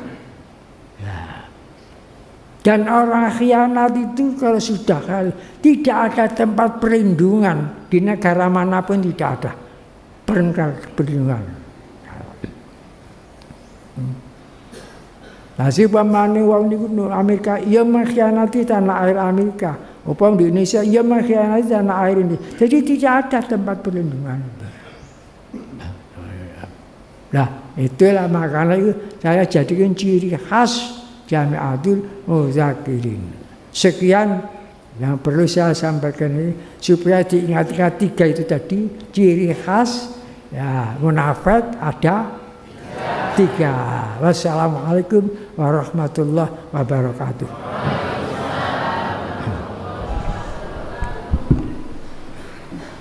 Dan orang khianat itu kalau sudah kali tidak ada tempat perlindungan di negara mana pun tidak ada perlindungan. Nah si pamane wong niku Amerika ia mengkhianati tanah air Amerika. Upam di Indonesia ia mengkhianati tanah air ini. Jadi tidak ada tempat perlindungan. Nah itulah makanya itu saya jadikan ciri khas Jami'atul Muzakirin. Sekian yang perlu saya sampaikan ini supaya diingat-ingat tiga itu tadi ciri khas ya munafik ada tiga. Wassalamualaikum warahmatullahi wabarakatuh.